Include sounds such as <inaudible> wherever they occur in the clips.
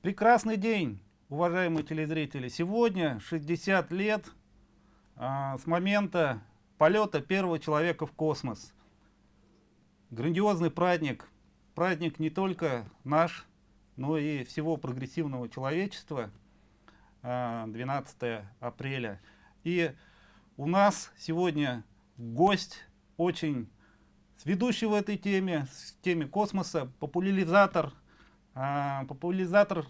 Прекрасный день, уважаемые телезрители. Сегодня 60 лет а, с момента полета первого человека в космос. Грандиозный праздник. Праздник не только наш, но и всего прогрессивного человечества. 12 а, апреля. И у нас сегодня гость очень ведущий в этой теме, в теме космоса, популяризатор, а, популяризатор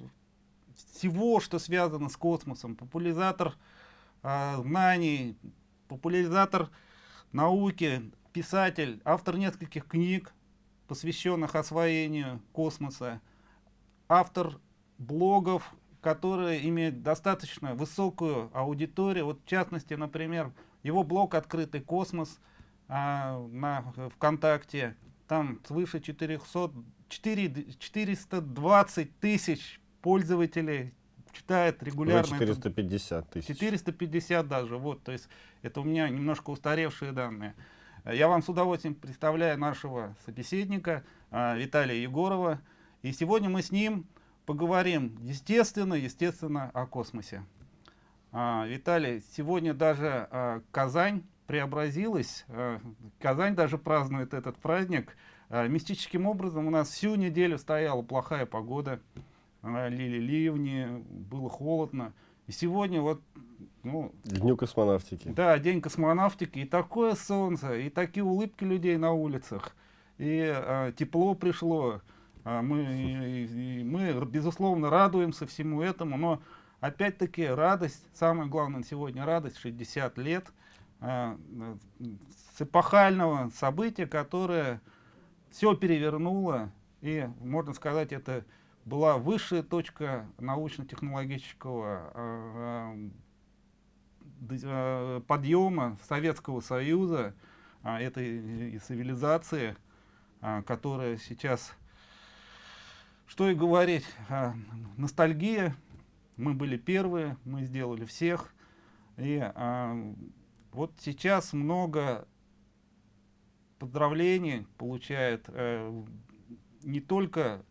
всего, что связано с космосом, популяризатор а, знаний, популяризатор науки, писатель, автор нескольких книг, посвященных освоению космоса, автор блогов, которые имеют достаточно высокую аудиторию. Вот в частности, например, его блог «Открытый космос» а, на ВКонтакте, там свыше 400, 4, 420 тысяч пользователей читает регулярно. 450 тысяч. 450 даже, вот, то есть это у меня немножко устаревшие данные. Я вам с удовольствием представляю нашего собеседника а, Виталия Егорова. И сегодня мы с ним поговорим, естественно, естественно, о космосе. А, Виталий, сегодня даже а, Казань преобразилась. А, Казань даже празднует этот праздник. А, мистическим образом у нас всю неделю стояла плохая погода. А, лили ливни, было холодно. И сегодня вот... Ну, Дню космонавтики. Да, день космонавтики. И такое солнце, и такие улыбки людей на улицах. И а, тепло пришло. А, мы, и, и мы, безусловно, радуемся всему этому, но опять-таки радость, самое главное сегодня радость, 60 лет с эпохального события, которое все перевернуло, и, можно сказать, это была высшая точка научно-технологического а, подъема Советского Союза, этой цивилизации, которая сейчас что и говорить, ностальгия, мы были первые, мы сделали всех. И вот сейчас много поздравлений получают а, не только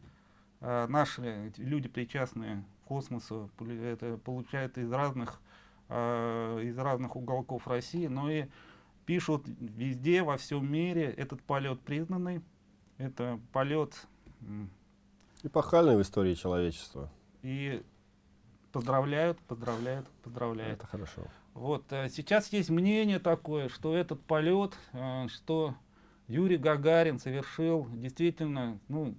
а, наши люди, причастные к космосу, это получают из разных, а, из разных уголков России, но и пишут везде, во всем мире, этот полет признанный, это полет Эпохальный в истории человечества. И поздравляют, поздравляют, поздравляют. Это хорошо. Вот, а сейчас есть мнение такое, что этот полет, а, что Юрий Гагарин совершил действительно, ну,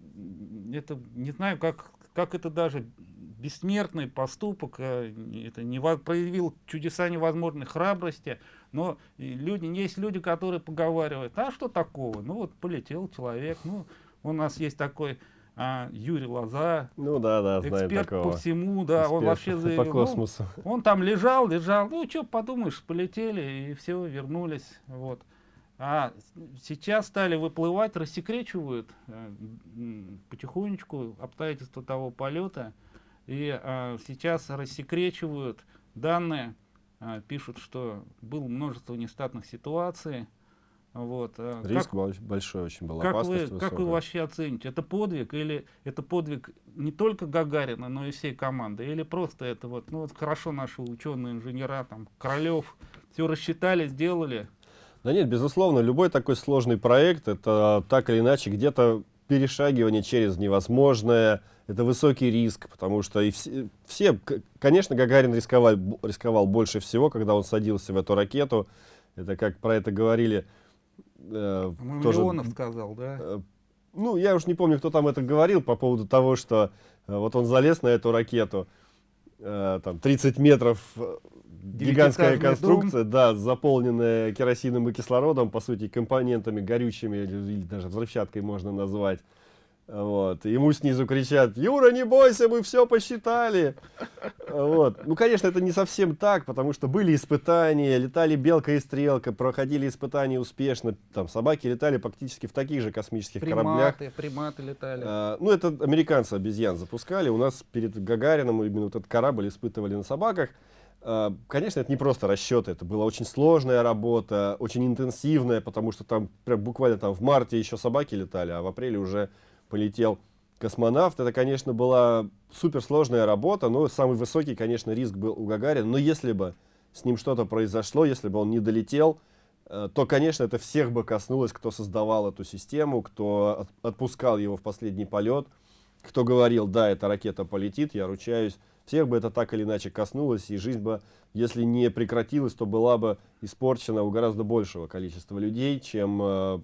это, не знаю, как, как это даже бессмертный поступок, а, это не проявил чудеса невозможной храбрости, но люди, есть люди, которые поговаривают, а что такого, ну вот полетел человек, ну, у нас есть такой а, Юрий Лоза, ну да, да, эксперт такого. по всему, да, эксперт он вообще заявил, по космосу. Ну, он там лежал, лежал, ну что, подумаешь, полетели и все, вернулись, вот. А сейчас стали выплывать, рассекречивают э, потихонечку обстоятельства того полета, и э, сейчас рассекречивают данные, э, пишут, что было множество нестатных ситуаций, вот. Э, Риск как, большой очень был, как вы, Как вы вообще оцените, это подвиг или это подвиг не только Гагарина, но и всей команды? Или просто это вот, ну вот хорошо наши ученые, инженера, там, Королев, все рассчитали, сделали? Да нет, безусловно, любой такой сложный проект, это так или иначе где-то перешагивание через невозможное, это высокий риск, потому что и все, все конечно, Гагарин рисковал, рисковал больше всего, когда он садился в эту ракету. Это как про это говорили э, тоже, Миллионов сказал, да? Э, ну, я уж не помню, кто там это говорил по поводу того, что э, вот он залез на эту ракету, э, там 30 метров, гигантская конструкция, дом. да, заполненная керосином и кислородом, по сути, компонентами горючими или даже взрывчаткой можно назвать. Вот. Ему снизу кричат, Юра, не бойся, мы все посчитали. Вот. Ну, конечно, это не совсем так, потому что были испытания, летали белка и стрелка, проходили испытания успешно. Там собаки летали практически в таких же космических приматы, кораблях. Приматы летали. А, ну, это американцы обезьян запускали. У нас перед Гагарином именно вот этот корабль испытывали на собаках. А, конечно, это не просто расчеты, это была очень сложная работа, очень интенсивная, потому что там прям буквально там в марте еще собаки летали, а в апреле уже полетел космонавт. Это, конечно, была суперсложная работа, но самый высокий, конечно, риск был у Гагарина. Но если бы с ним что-то произошло, если бы он не долетел, э, то, конечно, это всех бы коснулось, кто создавал эту систему, кто отпускал его в последний полет, кто говорил, да, эта ракета полетит, я ручаюсь. Всех бы это так или иначе коснулось, и жизнь бы, если не прекратилась, то была бы испорчена у гораздо большего количества людей, чем, э,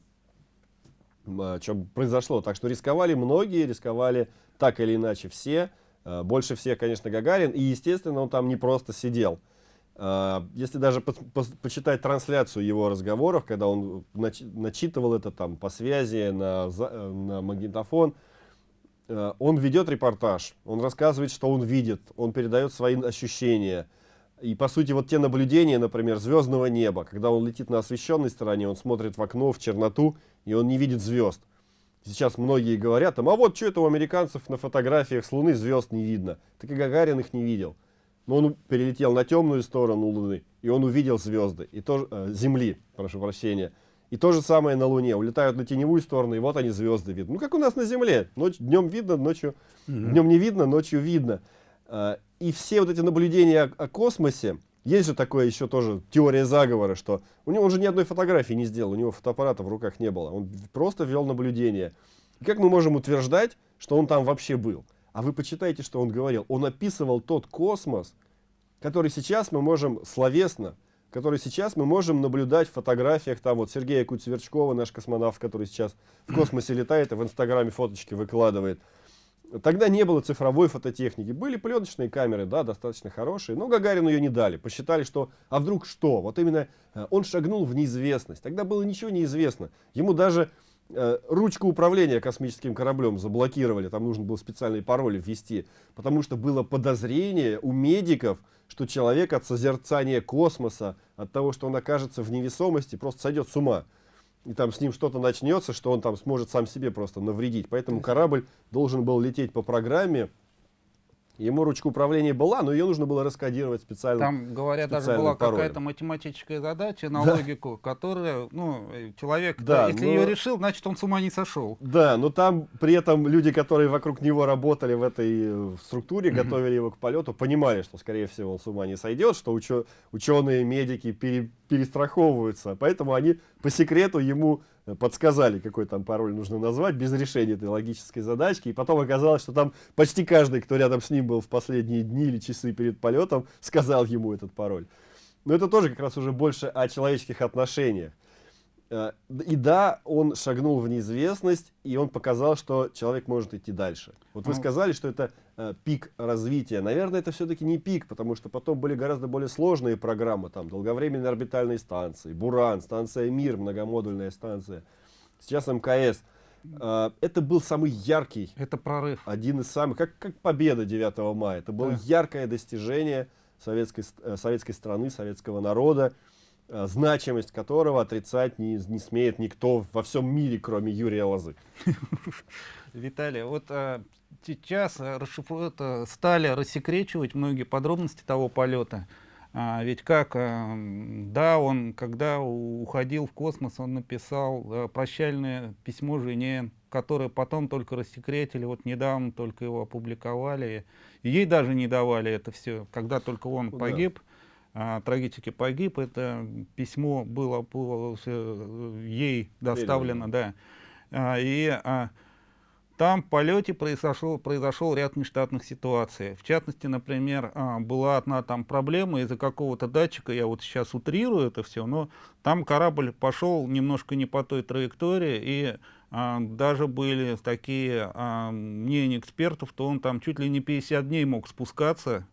чем произошло. Так что рисковали многие, рисковали так или иначе все. Больше всех, конечно, Гагарин. И, естественно, он там не просто сидел. А, если даже по по почитать трансляцию его разговоров, когда он нач начитывал это там по связи на, э, на магнитофон, он ведет репортаж, он рассказывает, что он видит, он передает свои ощущения. И по сути вот те наблюдения, например, звездного неба, когда он летит на освещенной стороне, он смотрит в окно, в черноту, и он не видит звезд. Сейчас многие говорят, а вот что это у американцев на фотографиях с Луны звезд не видно. Так и Гагарин их не видел. Но он перелетел на темную сторону Луны, и он увидел звезды, и то, э, Земли, прошу прощения. И то же самое на Луне. Улетают на теневую сторону, и вот они звезды видны. Ну, как у нас на Земле. Ночь, днем видно, ночью... Mm -hmm. Днем не видно, ночью видно. Э, и все вот эти наблюдения о, о космосе, есть же такое еще тоже теория заговора, что у него он же ни одной фотографии не сделал, у него фотоаппарата в руках не было. Он просто вел наблюдение. И как мы можем утверждать, что он там вообще был? А вы почитайте, что он говорил. Он описывал тот космос, который сейчас мы можем словесно, который сейчас мы можем наблюдать в фотографиях. Там вот Сергея Куцверчкова, наш космонавт, который сейчас в космосе летает и в Инстаграме фоточки выкладывает. Тогда не было цифровой фототехники. Были пленочные камеры, да, достаточно хорошие, но Гагарину ее не дали. Посчитали, что, а вдруг что? Вот именно э, он шагнул в неизвестность. Тогда было ничего неизвестно. Ему даже Э, ручку управления космическим кораблем заблокировали, там нужно было специальный пароль ввести, потому что было подозрение у медиков, что человек от созерцания космоса, от того, что он окажется в невесомости, просто сойдет с ума. И там с ним что-то начнется, что он там сможет сам себе просто навредить. Поэтому корабль должен был лететь по программе, Ему ручка управления была, но ее нужно было раскодировать специально. Там, говорят, даже была какая-то математическая задача на да. логику, которая, ну, человек, да, если но... ее решил, значит, он с ума не сошел. Да, но там при этом люди, которые вокруг него работали в этой э, структуре, готовили его к полету, понимали, что, скорее всего, он с ума не сойдет, что учё ученые, медики пере перестраховываются. Поэтому они по секрету ему подсказали, какой там пароль нужно назвать, без решения этой логической задачки. И потом оказалось, что там почти каждый, кто рядом с ним был в последние дни или часы перед полетом, сказал ему этот пароль. Но это тоже как раз уже больше о человеческих отношениях. Э, и да, он шагнул в неизвестность, и он показал, что человек может идти дальше. Вот вы ну. сказали, что это пик развития. Наверное, это все-таки не пик, потому что потом были гораздо более сложные программы, там, долговременные орбитальные станции, Буран, станция Мир, многомодульная станция, сейчас МКС. Э, это был самый яркий. Это прорыв. Один из самых, как, как победа 9 мая. Это было да. яркое достижение советской, э, советской страны, советского народа. Э, значимость которого отрицать не, не смеет никто во всем мире, кроме Юрия Лозы. <laughs> Виталий, вот а, сейчас это, стали рассекречивать многие подробности того полета. А, ведь как, а, да, он, когда уходил в космос, он написал а, прощальное письмо жене, которое потом только рассекретили, вот недавно только его опубликовали. И ей даже не давали это все, когда только он ну, погиб. Да а, трагически погиб. Это письмо было, было э, ей доставлено, да. А, и а, там в полете произошел, произошел ряд нештатных ситуаций. В частности, например, а, была одна там проблема из-за какого-то датчика, я вот сейчас утрирую это все, но там корабль пошел немножко не по той траектории, и а, даже были такие а, мнения экспертов, что он там чуть ли не 50 дней мог спускаться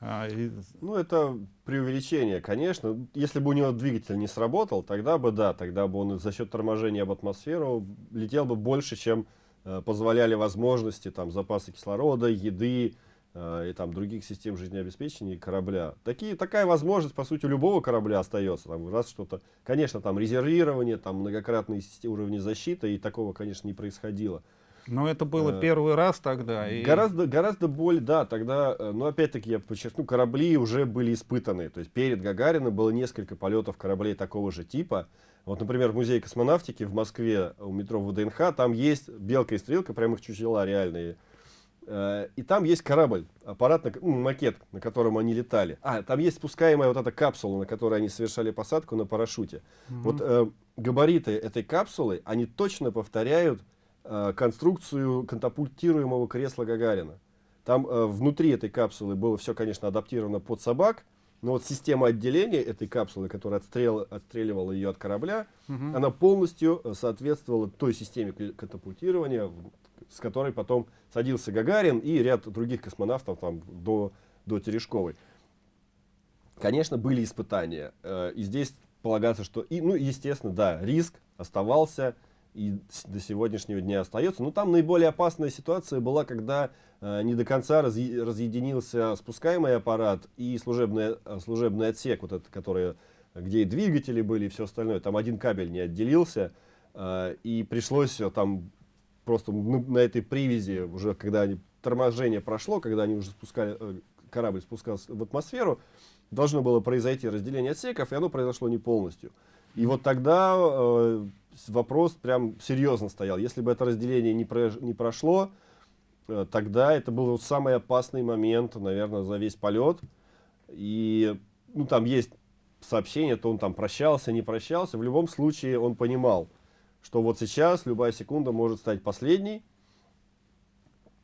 а, и... Ну, это преувеличение, конечно. Если бы у него двигатель не сработал, тогда бы да, тогда бы он за счет торможения об атмосферу летел бы больше, чем э, позволяли возможности, там, запасы кислорода, еды э, и там других систем жизнеобеспечения корабля. Такие, такая возможность, по сути, у любого корабля остается. Там, раз что-то, конечно, там резервирование, там многократные уровни защиты, и такого, конечно, не происходило. Но это было э, первый раз тогда. И... Гораздо, гораздо более, да, тогда, э, но опять-таки я подчеркну, корабли уже были испытаны. То есть перед Гагарином было несколько полетов кораблей такого же типа. Вот, например, в музее космонавтики в Москве у метро ВДНХ, там есть белка и стрелка, прямо их чучела реальные. Э, и там есть корабль, аппарат, ну, макет, на котором они летали. А, там есть спускаемая вот эта капсула, на которой они совершали посадку на парашюте. Mm -hmm. Вот э, габариты этой капсулы, они точно повторяют конструкцию катапультируемого кресла Гагарина. Там э, внутри этой капсулы было все, конечно, адаптировано под собак, но вот система отделения этой капсулы, которая отстрел, отстреливала ее от корабля, угу. она полностью э, соответствовала той системе катапультирования, с которой потом садился Гагарин и ряд других космонавтов там, до, до Терешковой. Конечно, были испытания. Э, и здесь полагаться, что, и, ну, естественно, да, риск оставался и до сегодняшнего дня остается. Но там наиболее опасная ситуация была, когда э, не до конца раз, разъединился спускаемый аппарат и служебный, э, служебный отсек, вот этот, который, где и двигатели были, и все остальное. Там один кабель не отделился, э, и пришлось э, там просто на этой привязи, уже когда они, торможение прошло, когда они уже спускали, э, корабль спускался в атмосферу, должно было произойти разделение отсеков, и оно произошло не полностью. И вот тогда э, вопрос прям серьезно стоял. Если бы это разделение не, про, не прошло, э, тогда это был вот самый опасный момент, наверное, за весь полет. И ну, там есть сообщение, то он там прощался, не прощался. В любом случае он понимал, что вот сейчас любая секунда может стать последней.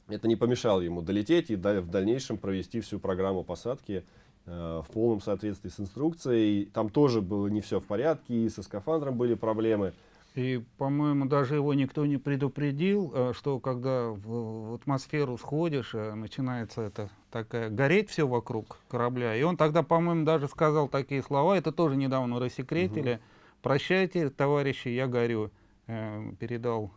Это не помешало ему долететь и в дальнейшем провести всю программу посадки э, в полном соответствии с инструкцией. Там тоже было не все в порядке, и со скафандром были проблемы. И, по-моему, даже его никто не предупредил, э, что когда в атмосферу сходишь, э, начинается это такая гореть все вокруг корабля. И он тогда, по-моему, даже сказал такие слова, это тоже недавно рассекретили. Угу. «Прощайте, товарищи, я горю». Э, передал.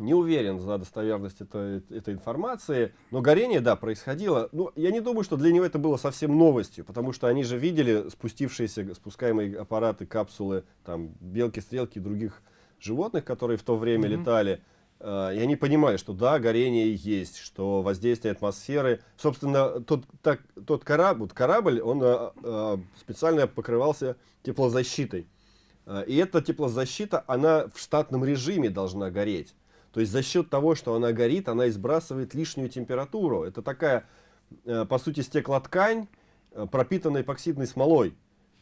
Не уверен за достоверность этой, этой информации, но горение, да, происходило. Но я не думаю, что для него это было совсем новостью, потому что они же видели спустившиеся, спускаемые аппараты, капсулы, там, белки, стрелки и других животных, которые в то время mm -hmm. летали. Э, и они понимали, что да, горение есть, что воздействие атмосферы. Собственно, тот, так, тот корабль, корабль, он э, специально покрывался теплозащитой. И эта теплозащита, она в штатном режиме должна гореть. То есть за счет того, что она горит, она избрасывает лишнюю температуру. Это такая, э, по сути, стеклоткань, э, пропитанная эпоксидной смолой.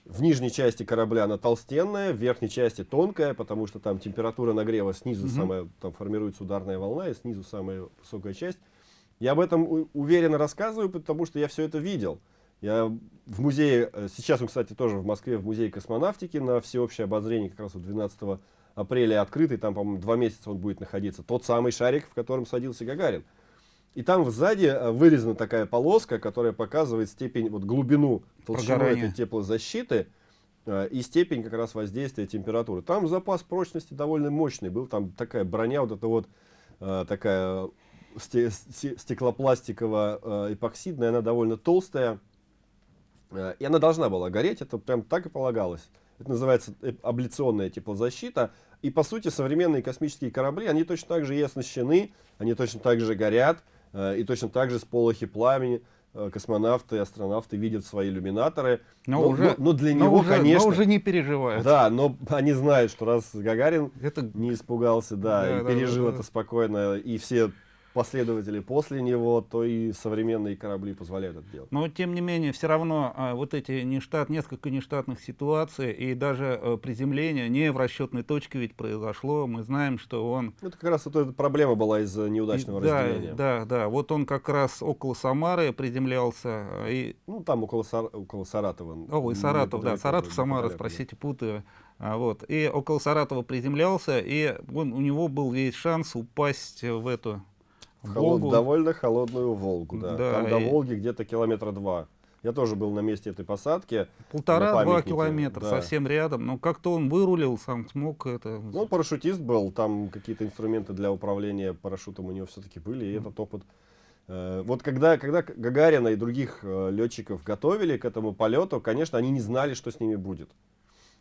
В нижней части корабля она толстенная, в верхней части тонкая, потому что там температура нагрева снизу угу. самая, там формируется ударная волна, и снизу самая высокая часть. Я об этом уверенно рассказываю, потому что я все это видел. Я в музее, э, сейчас он, кстати, тоже в Москве, в музее космонавтики на всеобщее обозрение, как раз вот 12 апреля открытый, там, по-моему, два месяца он будет находиться. Тот самый шарик, в котором садился Гагарин. И там сзади э, вырезана такая полоска, которая показывает степень, вот глубину толщину этой теплозащиты э, и степень как раз воздействия температуры. Там запас прочности довольно мощный был, там такая броня, вот эта вот такая стеклопластиково-эпоксидная, она довольно толстая. Э, и она должна была гореть, это прям так и полагалось. Это называется э, абляционная теплозащита. И по сути современные космические корабли, они точно так же и оснащены, они точно так же горят, э, и точно так же с полохи пламени космонавты и астронавты видят свои иллюминаторы. Но, но, уже, но, но для но него, уже, конечно... Но уже не переживают. Да, но они знают, что раз Гагарин это... не испугался, да, да и да, пережил да, это да. спокойно, и все последователи после него, то и современные корабли позволяют это делать. Но тем не менее, все равно а, вот эти нештат, несколько нештатных ситуаций и даже а, приземление не в расчетной точке ведь произошло. Мы знаем, что он... Это как раз эта проблема была из-за неудачного и, разделения. Да, да. Вот он как раз около Самары приземлялся. А, и... Ну, там около, Сар... около Саратова. О, и Саратов, да. Саратов, Самара, спросите, путаю. А, вот. И около Саратова приземлялся, и он, у него был весь шанс упасть в эту Холод, довольно холодную Волгу, да. да Там и... до Волги где-то километра два. Я тоже был на месте этой посадки. Полтора-два километра, да. совсем рядом. Но как-то он вырулил, сам смог это... Ну, он парашютист был, там какие-то инструменты для управления парашютом у него все-таки были, и mm. этот опыт... Э, вот когда, когда Гагарина и других э, летчиков готовили к этому полету, конечно, они не знали, что с ними будет.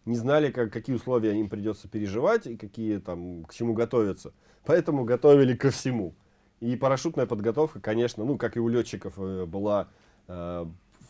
не знали, как, какие условия им придется переживать и какие там, к чему готовиться. Поэтому готовили ко всему. И парашютная подготовка, конечно, ну, как и у летчиков, э, была э,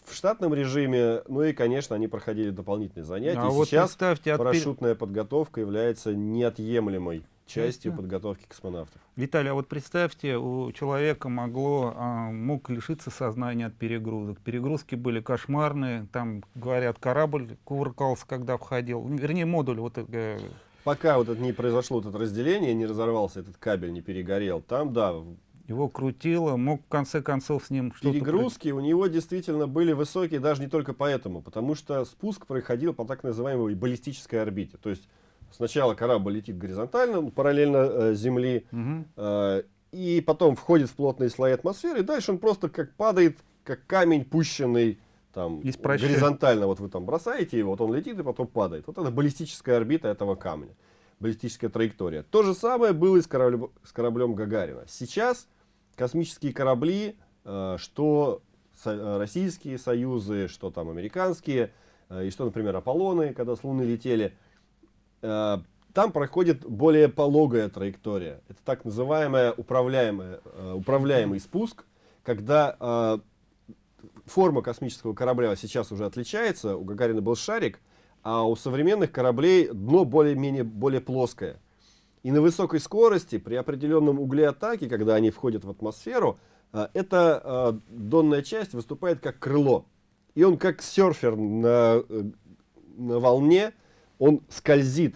в штатном режиме, ну и, конечно, они проходили дополнительные занятия. А и вот сейчас парашютная от... подготовка является неотъемлемой частью подготовки космонавтов. Виталий, а вот представьте, у человека могло, а, мог лишиться сознания от перегрузок. Перегрузки были кошмарные, там, говорят, корабль кувыркался, когда входил, вернее, модуль. Вот, э, Пока вот это не произошло, вот это разделение, не разорвался этот кабель, не перегорел, там, да, его крутило, мог в конце концов с ним что-то... Перегрузки у него действительно были высокие, даже не только поэтому, потому что спуск проходил по так называемой баллистической орбите. То есть сначала корабль летит горизонтально, параллельно э, Земли, угу. э, и потом входит в плотные слои атмосферы, и дальше он просто как падает, как камень, пущенный там, горизонтально. Вот вы там бросаете его, вот он летит и потом падает. Вот это баллистическая орбита этого камня, баллистическая траектория. То же самое было и с кораблем, с кораблем Гагарина. Сейчас космические корабли, э, что э, российские союзы, что там американские, э, и что, например, Аполлоны, когда с Луны летели, там проходит более пологая траектория. Это так называемая управляемая, управляемый спуск, когда форма космического корабля сейчас уже отличается. У Гагарина был шарик, а у современных кораблей дно более-менее более плоское. И на высокой скорости, при определенном угле атаки, когда они входят в атмосферу, а, эта а, донная часть выступает как крыло. И он как серфер на, э, на волне, он скользит,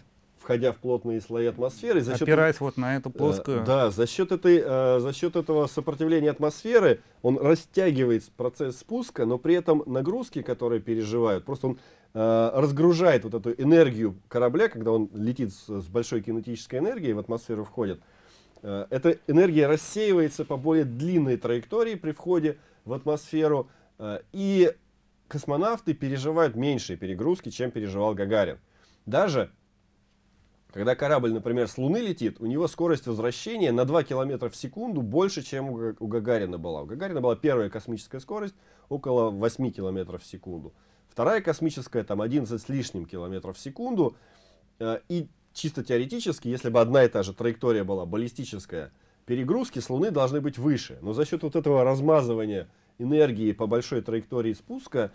входя в плотные слои атмосферы. За счет, Опираясь вот на эту э, плоскую... Да, за счет, этой, э, за счет этого сопротивления атмосферы он растягивает процесс спуска, но при этом нагрузки, которые переживают, просто он Э, разгружает вот эту энергию корабля, когда он летит с, с большой кинетической энергией, в атмосферу входит. Э, эта энергия рассеивается по более длинной траектории при входе в атмосферу. Э, и космонавты переживают меньшие перегрузки, чем переживал Гагарин. Даже когда корабль, например, с Луны летит, у него скорость возвращения на 2 км в секунду больше, чем у Гагарина была. У Гагарина была первая космическая скорость около 8 км в секунду. Вторая космическая, там 11 с лишним километров в секунду. Э, и чисто теоретически, если бы одна и та же траектория была баллистическая, перегрузки с Луны должны быть выше. Но за счет вот этого размазывания энергии по большой траектории спуска,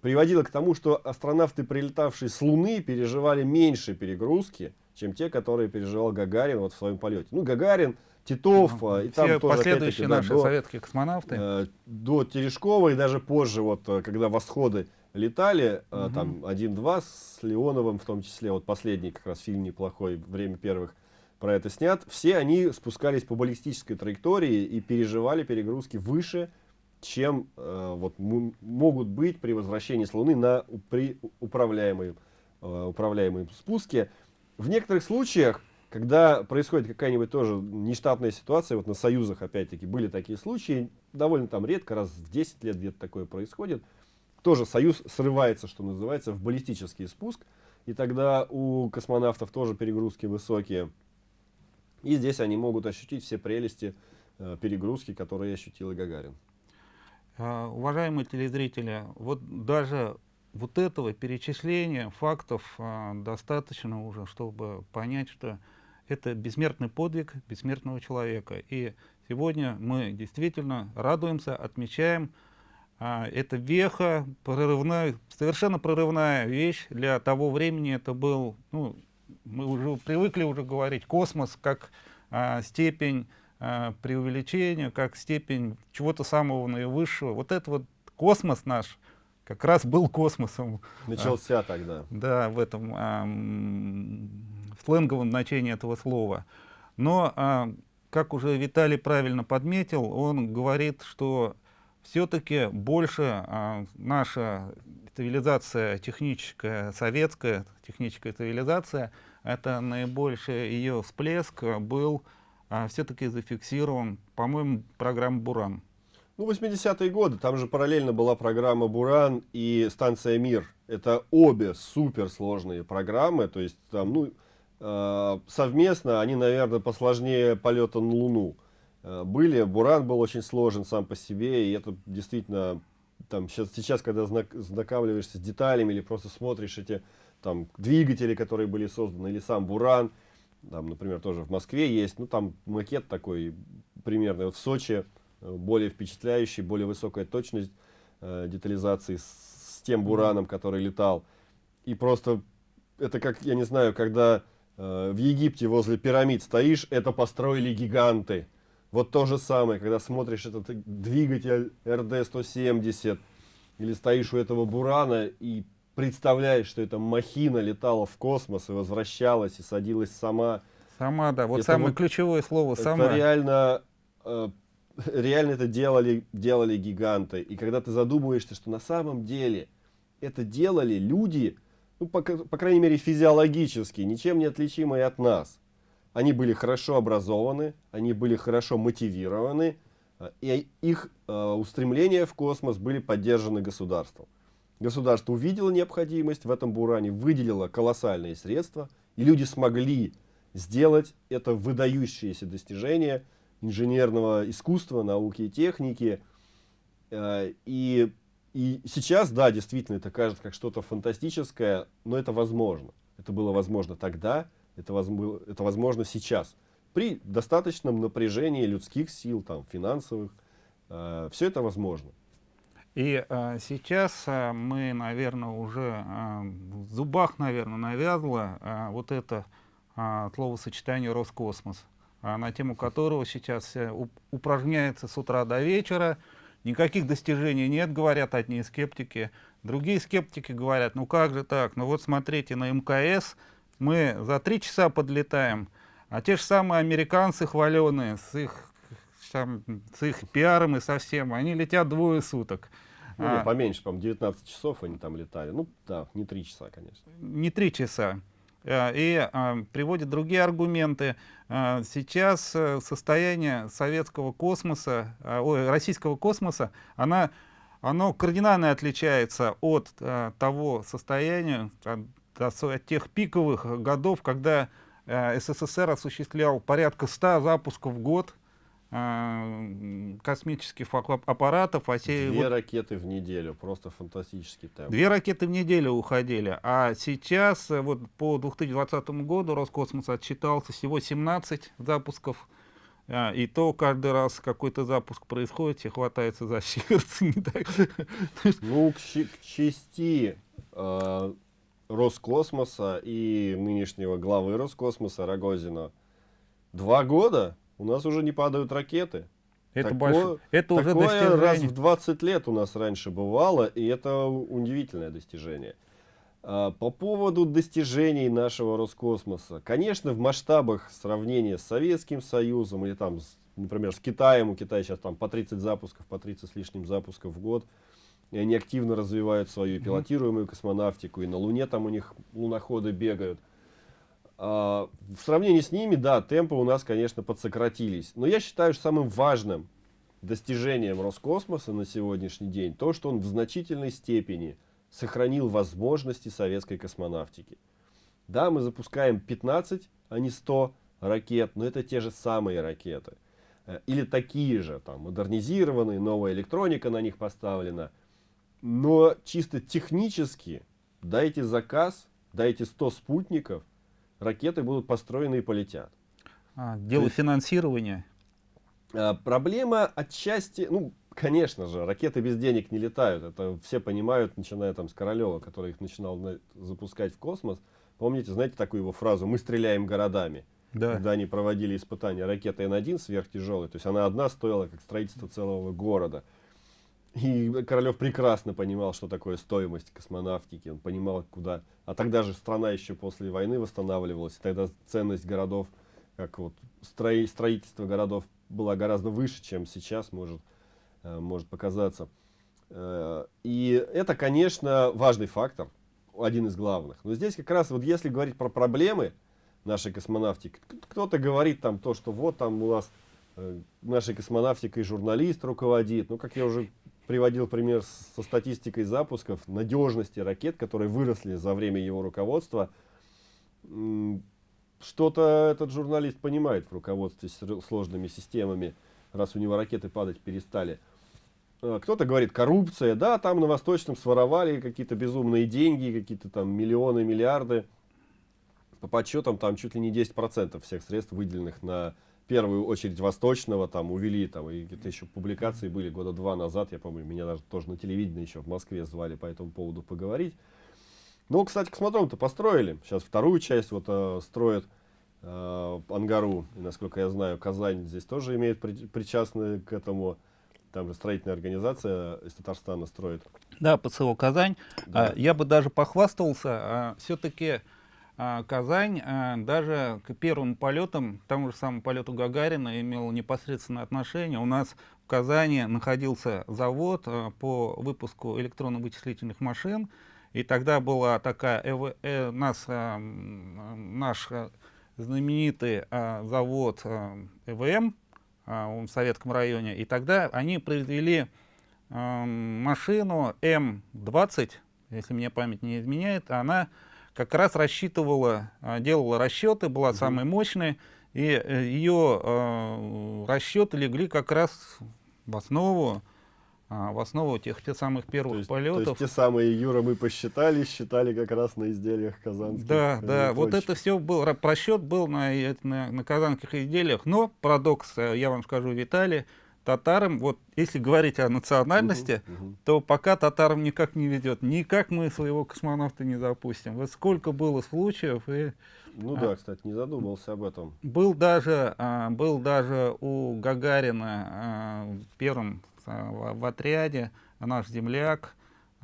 приводило к тому, что астронавты, прилетавшие с Луны, переживали меньше перегрузки, чем те, которые переживал Гагарин вот в своем полете. Ну, Гагарин, Титов, ну, и там тоже, последующие наши до, советские космонавты. Э, до Терешкова и даже позже, вот, э, когда восходы летали, угу. там один-два с Леоновым, в том числе, вот последний как раз фильм неплохой, время первых про это снят, все они спускались по баллистической траектории и переживали перегрузки выше, чем э, вот, могут быть при возвращении с Луны на при управляемой, э, управляемой спуске. В некоторых случаях, когда происходит какая-нибудь тоже нештатная ситуация, вот на Союзах опять-таки были такие случаи, довольно там редко, раз в 10 лет где-то такое происходит, тоже Союз срывается, что называется, в баллистический спуск. И тогда у космонавтов тоже перегрузки высокие. И здесь они могут ощутить все прелести э, перегрузки, которые ощутил и Гагарин. Uh, уважаемые телезрители, вот даже вот этого перечисления фактов uh, достаточно уже, чтобы понять, что это бессмертный подвиг бессмертного человека. И сегодня мы действительно радуемся, отмечаем а, это веха, прорывная, совершенно прорывная вещь для того времени. Это был, ну, мы уже привыкли уже говорить, космос как а, степень а, преувеличения, как степень чего-то самого наивысшего. Вот это вот космос наш как раз был космосом. Начался а, тогда. Да, в этом а, в сленговом значении этого слова. Но, а, как уже Виталий правильно подметил, он говорит, что все-таки больше а, наша цивилизация техническая, советская техническая цивилизация, это наибольший ее всплеск был а, все-таки зафиксирован, по-моему, программа «Буран». Ну, 80-е годы, там же параллельно была программа «Буран» и станция «Мир». Это обе суперсложные программы, то есть там, ну, э, совместно они, наверное, посложнее полета на Луну. Э, были. Буран был очень сложен сам по себе, и это действительно, там, сейчас, сейчас когда знак, знакомливаешься с деталями или просто смотришь эти там двигатели, которые были созданы, или сам Буран, там, например, тоже в Москве есть, ну там макет такой примерный, вот в Сочи более впечатляющий, более высокая точность э, детализации с, с тем Бураном, который летал. И просто это как, я не знаю, когда э, в Египте возле пирамид стоишь, это построили гиганты. Вот то же самое, когда смотришь этот двигатель РД-170, или стоишь у этого Бурана и представляешь, что эта махина летала в космос и возвращалась, и садилась сама. Сама, да, вот это самое вот, ключевое слово «сама». Это реально, э, реально это делали, делали гиганты. И когда ты задумываешься, что на самом деле это делали люди, ну, по, по крайней мере, физиологически, ничем не отличимые от нас. Они были хорошо образованы, они были хорошо мотивированы, э, и их э, устремления в космос были поддержаны государством. Государство увидело необходимость в этом буране, выделило колоссальные средства, и люди смогли сделать это выдающееся достижение инженерного искусства, науки и техники. Э, и и сейчас, да, действительно, это кажется как что-то фантастическое, но это возможно. Это было возможно тогда, это, воз, это возможно сейчас. При достаточном напряжении людских сил, там, финансовых, э, все это возможно. И э, сейчас э, мы, наверное, уже э, в зубах, наверное, навязло э, вот это э, словосочетание «Роскосмос», э, на тему которого сейчас э, упражняется с утра до вечера, Никаких достижений нет, говорят одни скептики. Другие скептики говорят, ну как же так, ну вот смотрите, на МКС мы за три часа подлетаем, а те же самые американцы хваленые с их, там, с их пиаром и со всем, они летят двое суток. Ну, а, поменьше, по-моему, 19 часов они там летали. Ну, да, не три часа, конечно. Не три часа. Э, и а, приводит другие аргументы. А, сейчас э, состояние советского космоса, ой, российского космоса, она, оно кардинально отличается от того состояния, от, от тех пиковых годов, когда СССР осуществлял порядка 100 запусков в год, Э, космических аппаратов. А Две вот, ракеты в неделю, просто фантастический темп. Две ракеты в неделю уходили, а сейчас э, вот по 2020 году Роскосмос отчитался всего 17 запусков. А, и то каждый раз какой-то запуск происходит, все хватается за сердце. Ну, к, к чести э, Роскосмоса и нынешнего главы Роскосмоса Рогозина два года у нас уже не падают ракеты. Это, такое, больше, это уже достижение. раз в 20 лет у нас раньше бывало, и это удивительное достижение. А, по поводу достижений нашего Роскосмоса. Конечно, в масштабах сравнения с Советским Союзом или там, например, с Китаем, у Китая сейчас там по 30 запусков, по 30 с лишним запусков в год, и они активно развивают свою пилотируемую космонавтику, и на Луне там у них луноходы бегают. А, в сравнении с ними, да, темпы у нас, конечно, подсократились. Но я считаю, что самым важным достижением Роскосмоса на сегодняшний день то, что он в значительной степени сохранил возможности советской космонавтики. Да, мы запускаем 15, а не 100 ракет, но это те же самые ракеты. Э, или такие же, там, модернизированные, новая электроника на них поставлена. Но чисто технически дайте заказ, дайте 100 спутников – ракеты будут построены и полетят. А, дело есть, финансирования? А, проблема отчасти, ну, конечно же, ракеты без денег не летают. Это все понимают, начиная там с Королева, который их начинал на, запускать в космос. Помните, знаете такую его фразу «мы стреляем городами»? Да. Когда они проводили испытания ракеты Н-1 сверхтяжелой, то есть она одна стоила как строительство целого города. И Королев прекрасно понимал, что такое стоимость космонавтики, он понимал, куда... А тогда же страна еще после войны восстанавливалась, тогда ценность городов, как вот строи... строительство городов была гораздо выше, чем сейчас может, э, может показаться. Э, и это, конечно, важный фактор, один из главных. Но здесь как раз, вот если говорить про проблемы нашей космонавтики, кто-то говорит там то, что вот там у нас э, нашей космонавтикой журналист руководит. Ну, как я уже приводил пример со статистикой запусков, надежности ракет, которые выросли за время его руководства. Что-то этот журналист понимает в руководстве с сложными системами, раз у него ракеты падать перестали. э, кто-то говорит коррупция, да, там на Восточном своровали какие-то безумные деньги, какие-то там миллионы, миллиарды. По подсчетам там чуть ли не 10% всех средств, выделенных на первую очередь Восточного, там увели, там и какие-то еще публикации были года два назад, я помню, меня даже тоже на телевидении еще в Москве звали по этому поводу поговорить. Ну, кстати, космодром-то построили, сейчас вторую часть вот э, строят э, Ангару, и, насколько я знаю, Казань здесь тоже имеет при, причастны к этому, там же строительная организация из Татарстана строит. Да, ПСО Казань. Да. А, я бы даже похвастался, а, все-таки Казань а, даже к первым полетам, тому же самому полету Гагарина, имел непосредственное отношение. У нас в Казани находился завод а, по выпуску электронно-вычислительных машин, и тогда была такая, э, э, нас, э, наш знаменитый э, завод э, ЭВМ э, в Советском районе, и тогда они произвели э, машину М-20, если мне память не изменяет, она как раз рассчитывала, э, делала расчеты, была угу. самой мощной, и э, ее э, расчеты легли как раз в основу а, в основу тех, тех самых первых то есть, полетов. То есть те самые, Юра, мы посчитали, считали как раз на изделиях казанских. Да, да, вот это все был, просчет был на, на, на казанских изделиях, но парадокс, я вам скажу, Виталий, татарам, вот если говорить о национальности, угу, угу. то пока татарам никак не ведет, никак мы своего космонавта не запустим. Вот сколько было случаев и... Ну а, да, кстати, не задумался об этом. Был даже, а, был даже у Гагарина а, первым в, в отряде, наш земляк,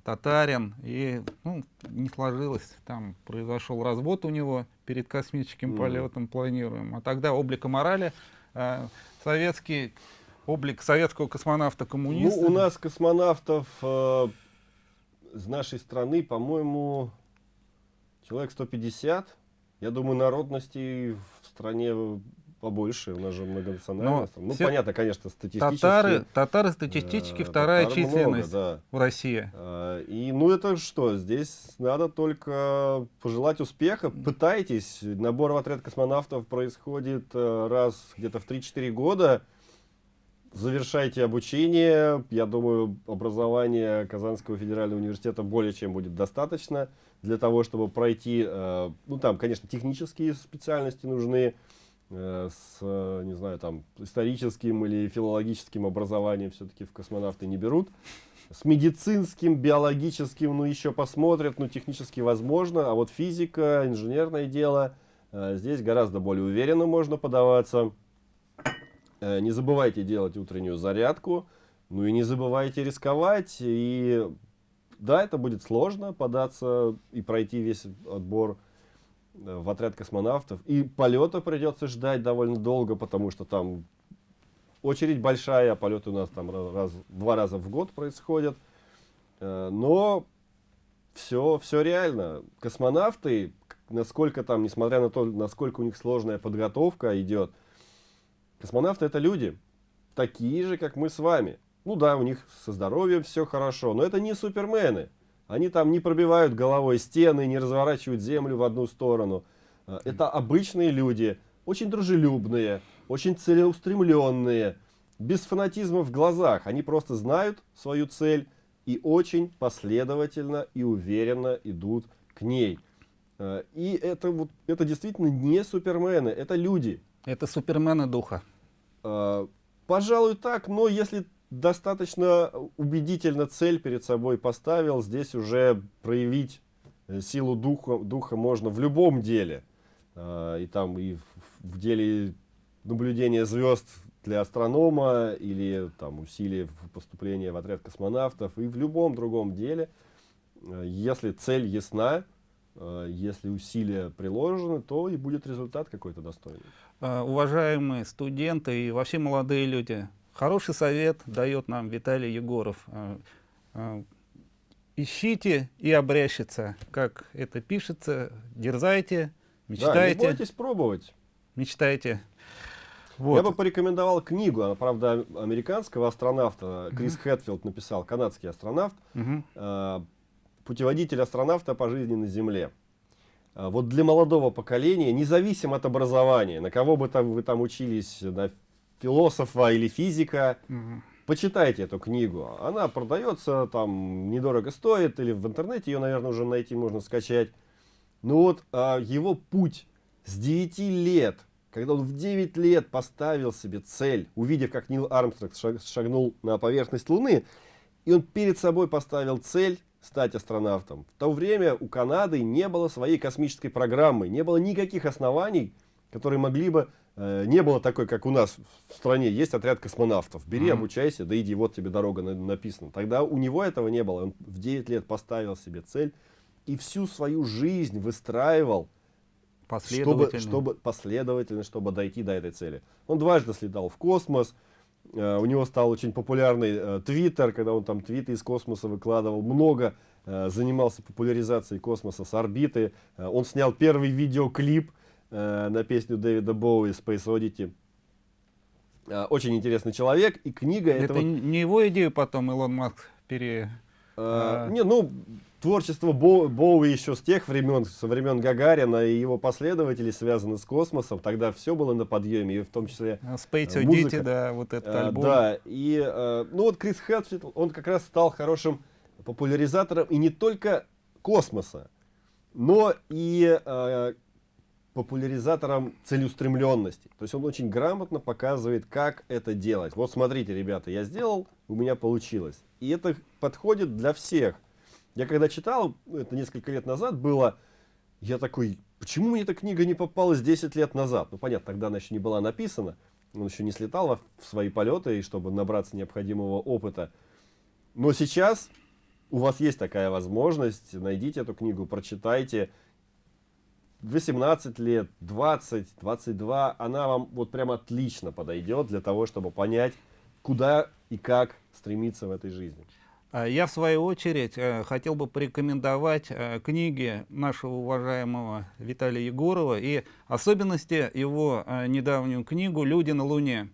татарин, и ну, не сложилось, там произошел развод у него перед космическим mm. полетом планируем. А тогда облика морали э, советский, облик советского космонавта-коммуниста. Ну, у нас космонавтов э, из нашей страны, по-моему, человек 150. Я думаю, народностей в стране побольше, у нас же многонациональность. Ну, все... понятно, конечно, статистически. Татары, татары статистически э, вторая татар численность много, да. в России. Э, и ну это что, здесь надо только пожелать успеха. Пытайтесь. Набор в отряд космонавтов происходит э, раз где-то в 3-4 года. Завершайте обучение. Я думаю, образование Казанского федерального университета более чем будет достаточно для того, чтобы пройти, э, ну там, конечно, технические специальности нужны, Э, с, не знаю, там, историческим или филологическим образованием все-таки в космонавты не берут. С медицинским, биологическим, ну, еще посмотрят, ну, технически возможно. А вот физика, инженерное дело, э, здесь гораздо более уверенно можно подаваться. Не забывайте делать утреннюю зарядку. Ну и не забывайте рисковать. И да, это будет сложно податься и пройти весь отбор в отряд космонавтов. И полета придется ждать довольно долго, потому что там очередь большая, а полеты у нас там раз, два раза в год происходят. Э, но все, все реально. Космонавты, насколько там, несмотря на то, насколько у них сложная подготовка идет, космонавты это люди, такие же, как мы с вами. Ну да, у них со здоровьем все хорошо, но это не супермены. Они там не пробивают головой стены, не разворачивают землю в одну сторону. А, это обычные люди, очень дружелюбные, очень целеустремленные, без фанатизма в глазах. Они просто знают свою цель и очень последовательно и уверенно идут к ней. А, и это, вот, это действительно не супермены, это люди. Это супермены духа. А, пожалуй так, но если достаточно убедительно цель перед собой поставил. Здесь уже проявить э, силу духа, духа можно в любом деле. А, и там и в деле наблюдения звезд для астронома или там усилия поступления в отряд космонавтов и в любом другом деле. Э, если цель ясна, э, если усилия приложены, то и будет результат какой-то достойный. А, уважаемые студенты и вообще молодые люди, Хороший совет дает нам Виталий Егоров. А, ищите и обрящется, как это пишется, дерзайте, мечтайте. Да, не бойтесь пробовать. Мечтайте. Вот. Я бы порекомендовал книгу, она, правда, американского астронавта, Крис uh Хэтфилд написал, канадский астронавт, uh «Путеводитель астронавта по жизни на Земле». Вот для молодого поколения, независимо от образования, на кого бы там вы там учились, на философа или физика. Угу. почитайте эту книгу. Она продается, там недорого стоит, или в интернете ее, наверное, уже найти можно скачать. Ну вот а, его путь с 9 лет, когда он в 9 лет поставил себе цель, увидев, как Нил Армстронг шагнул на поверхность Луны, и он перед собой поставил цель стать астронавтом. В то время у Канады не было своей космической программы, не было никаких оснований, которые могли бы Э, не было такой, как у нас в стране, есть отряд космонавтов. Бери, mm -hmm. обучайся, да иди, вот тебе дорога написана. Тогда у него этого не было. Он в 9 лет поставил себе цель и всю свою жизнь выстраивал последовательно, чтобы, чтобы, последовательно, чтобы дойти до этой цели. Он дважды слетал в космос. Uh, у него стал очень популярный Твиттер, uh, когда он там твиты из космоса выкладывал. Много uh, занимался популяризацией космоса с орбиты. Он снял первый видеоклип Э, на песню Дэвида Боуи Space Oddity. Э, очень интересный человек, и книга Это этого... не его идею потом Илон Маск пере... А, не, ну, творчество Бо, Боуи еще с тех времен, со времен Гагарина и его последователей связано с космосом. Тогда все было на подъеме, и в том числе Space Oddity, да, вот этот а, альбом. Да, и, а, ну вот Крис Хэтфилд, он как раз стал хорошим популяризатором и не только космоса, но и а, популяризатором целеустремленности. То есть он очень грамотно показывает, как это делать. Вот смотрите, ребята, я сделал, у меня получилось. И это подходит для всех. Я когда читал, это несколько лет назад было, я такой, почему мне эта книга не попалась 10 лет назад? Ну понятно, тогда она еще не была написана, он еще не слетал в свои полеты, и чтобы набраться необходимого опыта. Но сейчас у вас есть такая возможность, найдите эту книгу, прочитайте, 18 лет, 20, 22, она вам вот прям отлично подойдет для того, чтобы понять, куда и как стремиться в этой жизни. А я, в свою очередь, э, хотел бы порекомендовать э, книги нашего уважаемого Виталия Егорова и особенности его э, недавнюю книгу «Люди на Луне».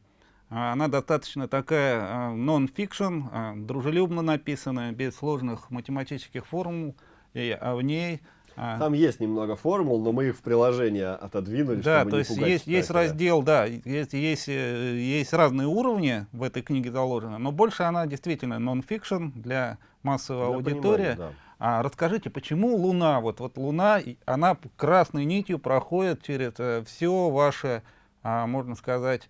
Она достаточно такая нон-фикшн, дружелюбно написанная, без сложных математических формул, и в ней а. Там есть немного формул, но мы их в приложение отодвинули, да, чтобы то есть есть, есть раздел, да, есть, есть, э, есть разные уровни в этой книге заложены, но больше она действительно нон-фикшн для массовой для аудитории. Да. А расскажите, почему Луна, вот, вот Луна, она красной нитью проходит через э, все ваше, а, можно сказать,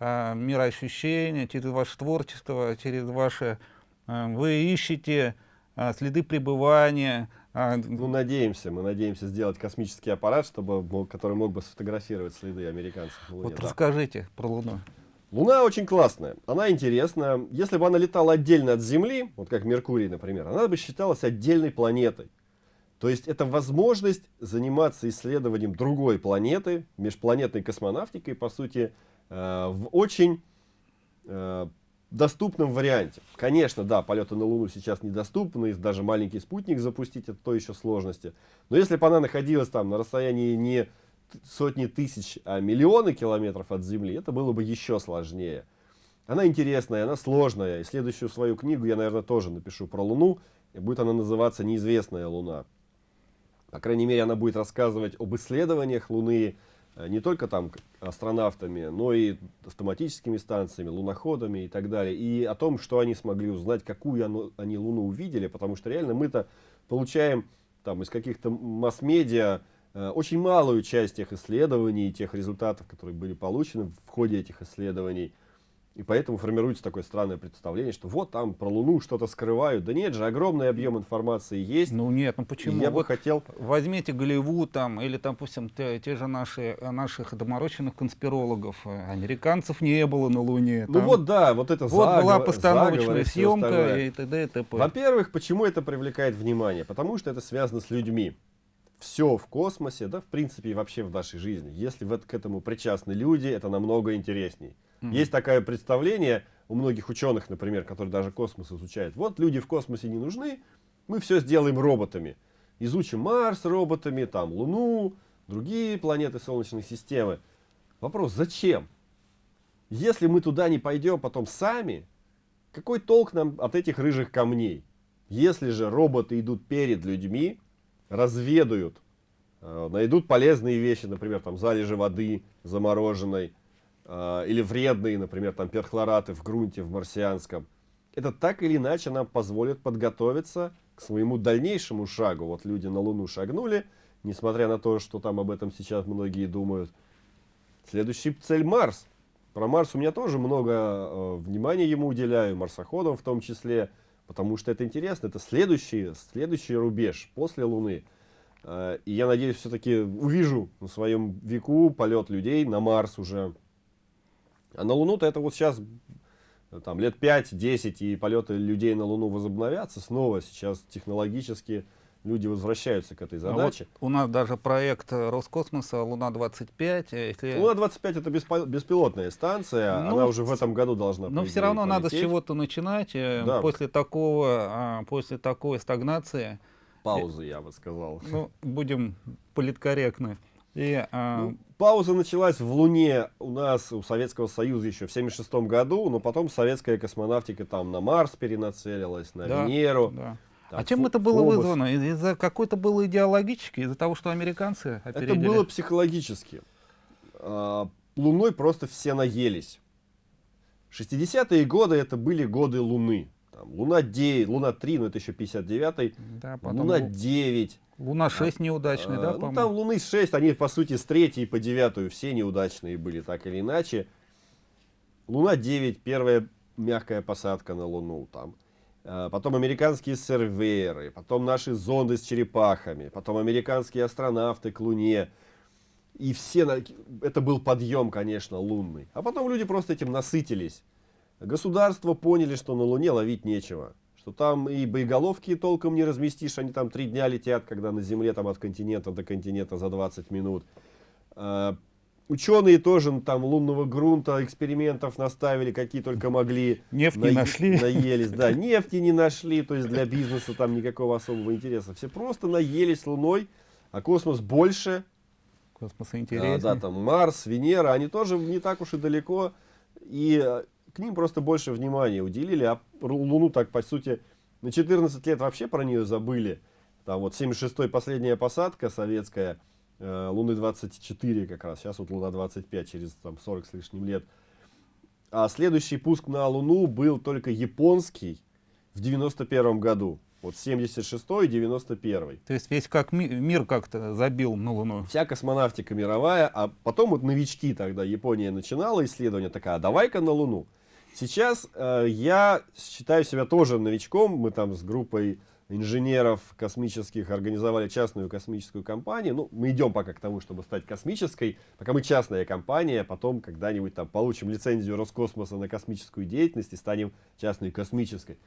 а, мироощущение, через ваше творчество, через ваше... А, вы ищете а, следы пребывания, а, ну, надеемся, мы надеемся сделать космический аппарат, чтобы, который мог бы сфотографировать следы американцев на Луне. Вот да. расскажите про Луну. Луна очень классная, она интересная. Если бы она летала отдельно от Земли, вот как Меркурий, например, она бы считалась отдельной планетой. То есть это возможность заниматься исследованием другой планеты, межпланетной космонавтикой, по сути, э, в очень э, доступном варианте. Конечно, да, полеты на Луну сейчас недоступны, даже маленький спутник запустить, это то еще сложности. Но если бы она находилась там на расстоянии не сотни тысяч, а миллионы километров от Земли, это было бы еще сложнее. Она интересная, она сложная. И следующую свою книгу я, наверное, тоже напишу про Луну. И будет она называться «Неизвестная Луна». По крайней мере, она будет рассказывать об исследованиях Луны, не только там астронавтами, но и автоматическими станциями, луноходами и так далее. И о том, что они смогли узнать, какую они Луну увидели, потому что реально мы-то получаем там из каких-то масс-медиа э, очень малую часть тех исследований, тех результатов, которые были получены в ходе этих исследований. И поэтому формируется такое странное представление, что вот там про Луну что-то скрывают. Да нет же, огромный объем информации есть. Ну нет, ну почему? я бы хотел... Возьмите Голливуд там, или там, допустим, те, те же наши, наших доморощенных конспирологов. Американцев не было на Луне. Ну вот да, вот это Вот заговор, была постановочная съемка и т.д. и т.п. Во-первых, почему это привлекает внимание? Потому что это связано с людьми все в космосе, да, в принципе, и вообще в нашей жизни. Если вот к этому причастны люди, это намного интересней. Mm -hmm. Есть такое представление у многих ученых, например, которые даже космос изучают. Вот люди в космосе не нужны, мы все сделаем роботами. Изучим Марс роботами, там Луну, другие планеты Солнечной системы. Вопрос, зачем? Если мы туда не пойдем потом сами, какой толк нам от этих рыжих камней? Если же роботы идут перед людьми, разведают, э, найдут полезные вещи, например, там залежи воды замороженной, или вредные, например, там перхлораты в грунте, в марсианском, это так или иначе нам позволит подготовиться к своему дальнейшему шагу. Вот люди на Луну шагнули, несмотря на то, что там об этом сейчас многие думают. Следующий цель Марс. Про Марс у меня тоже много э, внимания ему уделяю, марсоходам в том числе, потому что это интересно. Это следующий, следующий рубеж после Луны. Э, и я надеюсь, все-таки увижу на своем веку полет людей на Марс уже. А на Луну-то это вот сейчас там, лет 5-10 и полеты людей на Луну возобновятся снова. Сейчас технологически люди возвращаются к этой задаче. А вот у нас даже проект Роскосмоса Луна-25. Если... Луна-25 это беспо... беспилотная станция, ну, она уже в этом году должна Но все равно полететь. надо с чего-то начинать. Э, да. После, такого, а, после такой стагнации... Паузы, я бы сказал. Ну, будем политкорректны. И, а... ну, пауза началась в Луне у нас, у Советского Союза еще в 76 году, но потом советская космонавтика там на Марс перенацелилась, на да, Венеру. Да. Так, а чем это было Фобос. вызвано? Из-за какой-то было идеологически, из-за того, что американцы опередили? Это было психологически. А, Луной просто все наелись. 60-е годы это были годы Луны. Там, Луна 9, Луна 3, но это еще 59-й. Да, Луна 9. Луна 6 неудачный, а, да, Ну там Луны 6, они по сути с 3 по 9 все неудачные были, так или иначе. Луна 9, первая мягкая посадка на Луну там. А, потом американские серверы, потом наши зонды с черепахами, потом американские астронавты к Луне. И все, это был подъем, конечно, лунный. А потом люди просто этим насытились. Государства поняли, что на Луне ловить нечего. Что там и боеголовки толком не разместишь, они там три дня летят, когда на Земле там от континента до континента за 20 минут. А, Ученые тоже ну, там лунного грунта, экспериментов наставили, какие только могли. Нефть не нашли. Наелись, да, <laughs> нефти не нашли, то есть для бизнеса там никакого особого интереса. Все просто наелись Луной, а космос больше. Космос интереснее. А, да, там Марс, Венера, они тоже не так уж и далеко. И э, к ним просто больше внимания уделили, а Луну так, по сути, на 14 лет вообще про нее забыли. Там вот 76-й последняя посадка советская – Э, Луны 24 как раз, сейчас вот Луна 25, через там, 40 с лишним лет. А следующий пуск на Луну был только японский в 91 году. Вот 76 и 91 То есть весь как ми мир как-то забил на Луну. Вся космонавтика мировая, а потом вот новички тогда, Япония начинала исследование, такая, а давай-ка на Луну. Сейчас э, я считаю себя тоже новичком, мы там с группой инженеров космических организовали частную космическую компанию. Ну, мы идем пока к тому, чтобы стать космической. Пока мы частная компания, потом когда-нибудь там получим лицензию Роскосмоса на космическую деятельность и станем частной космической.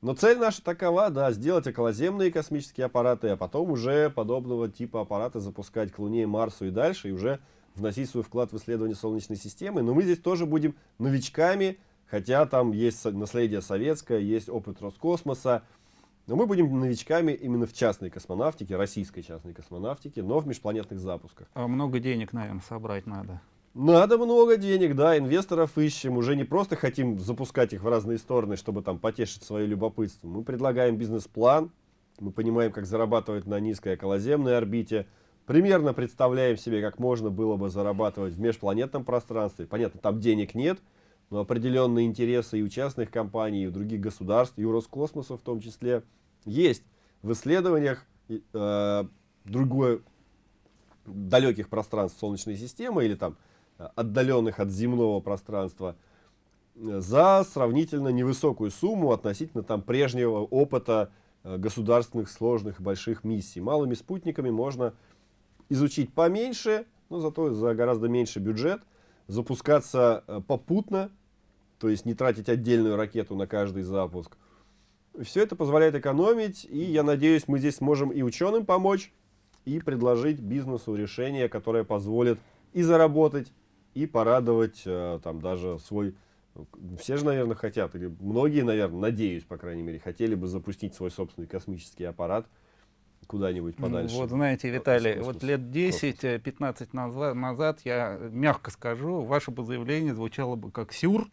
Но цель наша такова, да, сделать околоземные космические аппараты, а потом уже подобного типа аппараты запускать к Луне, Марсу и дальше, и уже вносить свой вклад в исследование Солнечной системы. Но мы здесь тоже будем новичками, хотя там есть наследие советское, есть опыт Роскосмоса, но мы будем новичками именно в частной космонавтике, российской частной космонавтике, но в межпланетных запусках. А много денег, наверное, собрать надо. Надо много денег, да, инвесторов ищем. Уже не просто хотим запускать их в разные стороны, чтобы там потешить свое любопытство. Мы предлагаем бизнес-план, мы понимаем, как зарабатывать на низкой околоземной орбите, примерно представляем себе, как можно было бы зарабатывать в межпланетном пространстве. Понятно, там денег нет, но определенные интересы и у частных компаний, и у других государств, и у Роскосмоса в том числе – есть в исследованиях э, другое далеких пространств Солнечной системы или там э, отдаленных от земного пространства э, за сравнительно невысокую сумму относительно там прежнего опыта э, государственных сложных больших миссий. Малыми спутниками можно изучить поменьше, но зато за гораздо меньше бюджет, запускаться попутно, то есть не тратить отдельную ракету на каждый запуск – все это позволяет экономить, и я надеюсь, мы здесь сможем и ученым помочь, и предложить бизнесу решение, которое позволит и заработать, и порадовать э, там даже свой... Все же, наверное, хотят, или многие, наверное, надеюсь, по крайней мере, хотели бы запустить свой собственный космический аппарат куда-нибудь подальше. Вот знаете, Виталий, космос, вот лет 10-15 назад, назад, я мягко скажу, ваше бы заявление звучало бы как сюр,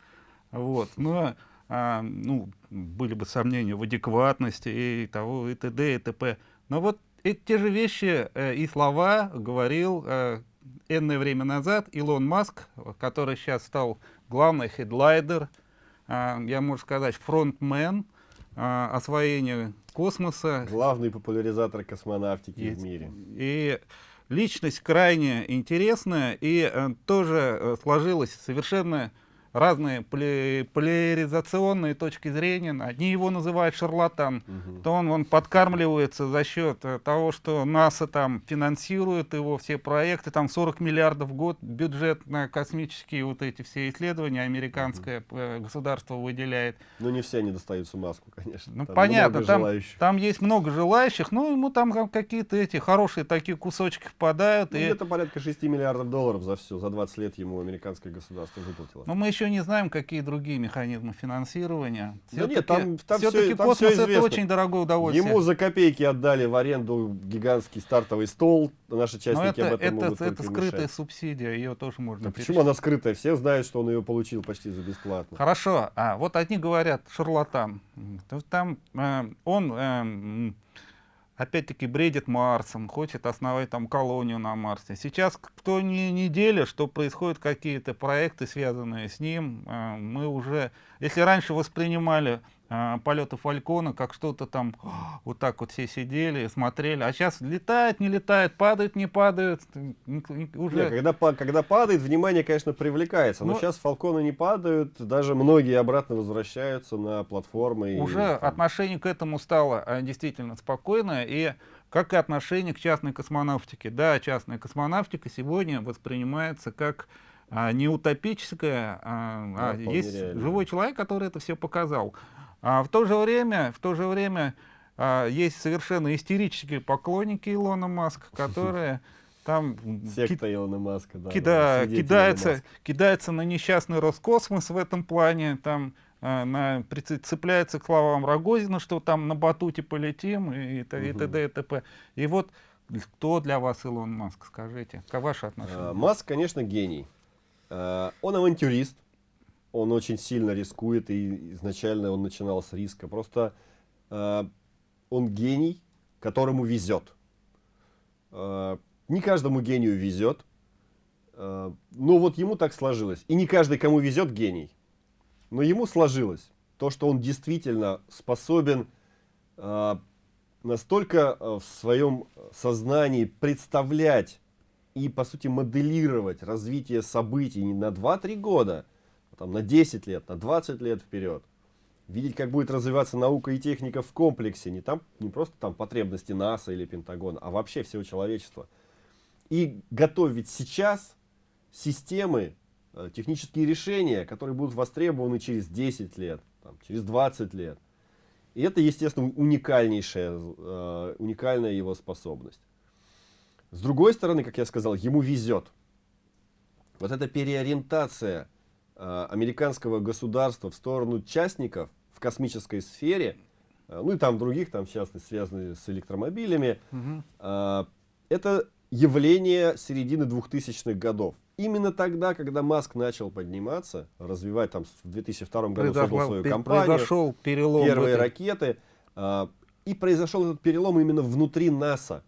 вот, но а, ну, были бы сомнения в адекватности и того, и т.д. и т.п. Но вот эти те же вещи э, и слова говорил э, энное время назад Илон Маск, который сейчас стал главный хедлайдер, а, я могу сказать, фронтмен а, освоения космоса. Главный популяризатор космонавтики и, в мире. И личность крайне интересная, и э, тоже э, сложилась совершенно разные поляризационные точки зрения. Одни его называют шарлатан, угу. то он, он подкармливается за счет э, того, что НАСА там финансирует его все проекты, там 40 миллиардов в год бюджет на космические вот эти все исследования американское угу. государство выделяет. Ну не все они достаются маску, конечно. Ну там понятно, там, там есть много желающих, но ему там какие-то эти хорошие такие кусочки впадают. Ну, и... Где-то порядка 6 миллиардов долларов за все, за 20 лет ему американское государство выплатило. Но мы еще еще не знаем, какие другие механизмы финансирования. Да нет, там, там все-таки все, космос все это очень дорогое удовольствие. Ему за копейки отдали в аренду гигантский стартовый стол. Наши частники это, об этом это, могут это скрытая мешать. субсидия, ее тоже можно. почему она скрытая? Все знают, что он ее получил почти за бесплатно. Хорошо. А вот одни говорят шарлатан. Там э, он э, опять-таки бредит Марсом, хочет основать там колонию на Марсе. Сейчас кто не неделя, что происходят какие-то проекты, связанные с ним, э, мы уже, если раньше воспринимали э, полеты Фалькона как что-то там, <gasps> вот так вот все сидели, смотрели, а сейчас летает, не летает, падает, не падает. Уже... Нет, когда, когда падает, внимание, конечно, привлекается, но, но ну, сейчас Фалконы не падают, даже многие обратно возвращаются на платформы. Уже и, отношение к этому стало э, действительно спокойное, и как и отношение к частной космонавтике. Да, частная космонавтика сегодня воспринимается как а, не утопическая, а, а есть реально. живой человек, который это все показал. А в то же время, в то же время а, есть совершенно истерические поклонники Илона Маска, <laughs> которые там Секта Илона Маска, да, кида, кидается, Маска. кидается на несчастный Роскосмос в этом плане, там а, на, цепляется к словам Рогозина, что там на батуте полетим и, и, угу. и т.д. и т.п. И вот кто для вас Илон Маск, скажите, как ваше отношение? Маск, конечно, гений. Он авантюрист, он очень сильно рискует, и изначально он начинал с риска. Просто э, он гений, которому везет. Э, не каждому гению везет, э, но вот ему так сложилось. И не каждый, кому везет, гений. Но ему сложилось то, что он действительно способен э, настолько э, в своем сознании представлять и, по сути, моделировать развитие событий не на 2-3 года, там, на 10 лет, на 20 лет вперед. Видеть, как будет развиваться наука и техника в комплексе, не, там, не просто там потребности НАСА или Пентагона, а вообще всего человечества. И готовить сейчас системы, э, технические решения, которые будут востребованы через 10 лет, там, через 20 лет. И это, естественно, уникальнейшая, э, уникальная его способность. С другой стороны, как я сказал, ему везет. Вот эта переориентация американского государства в сторону частников в космической сфере, э, ну и там других, там в частности связанные с электромобилями, угу. это явление середины 2000-х годов. Именно тогда, когда Маск начал подниматься, развивать там в 2002 году Произошло, создал свою компанию, произошел перелом первые ракеты, и произошел этот перелом именно внутри НАСА.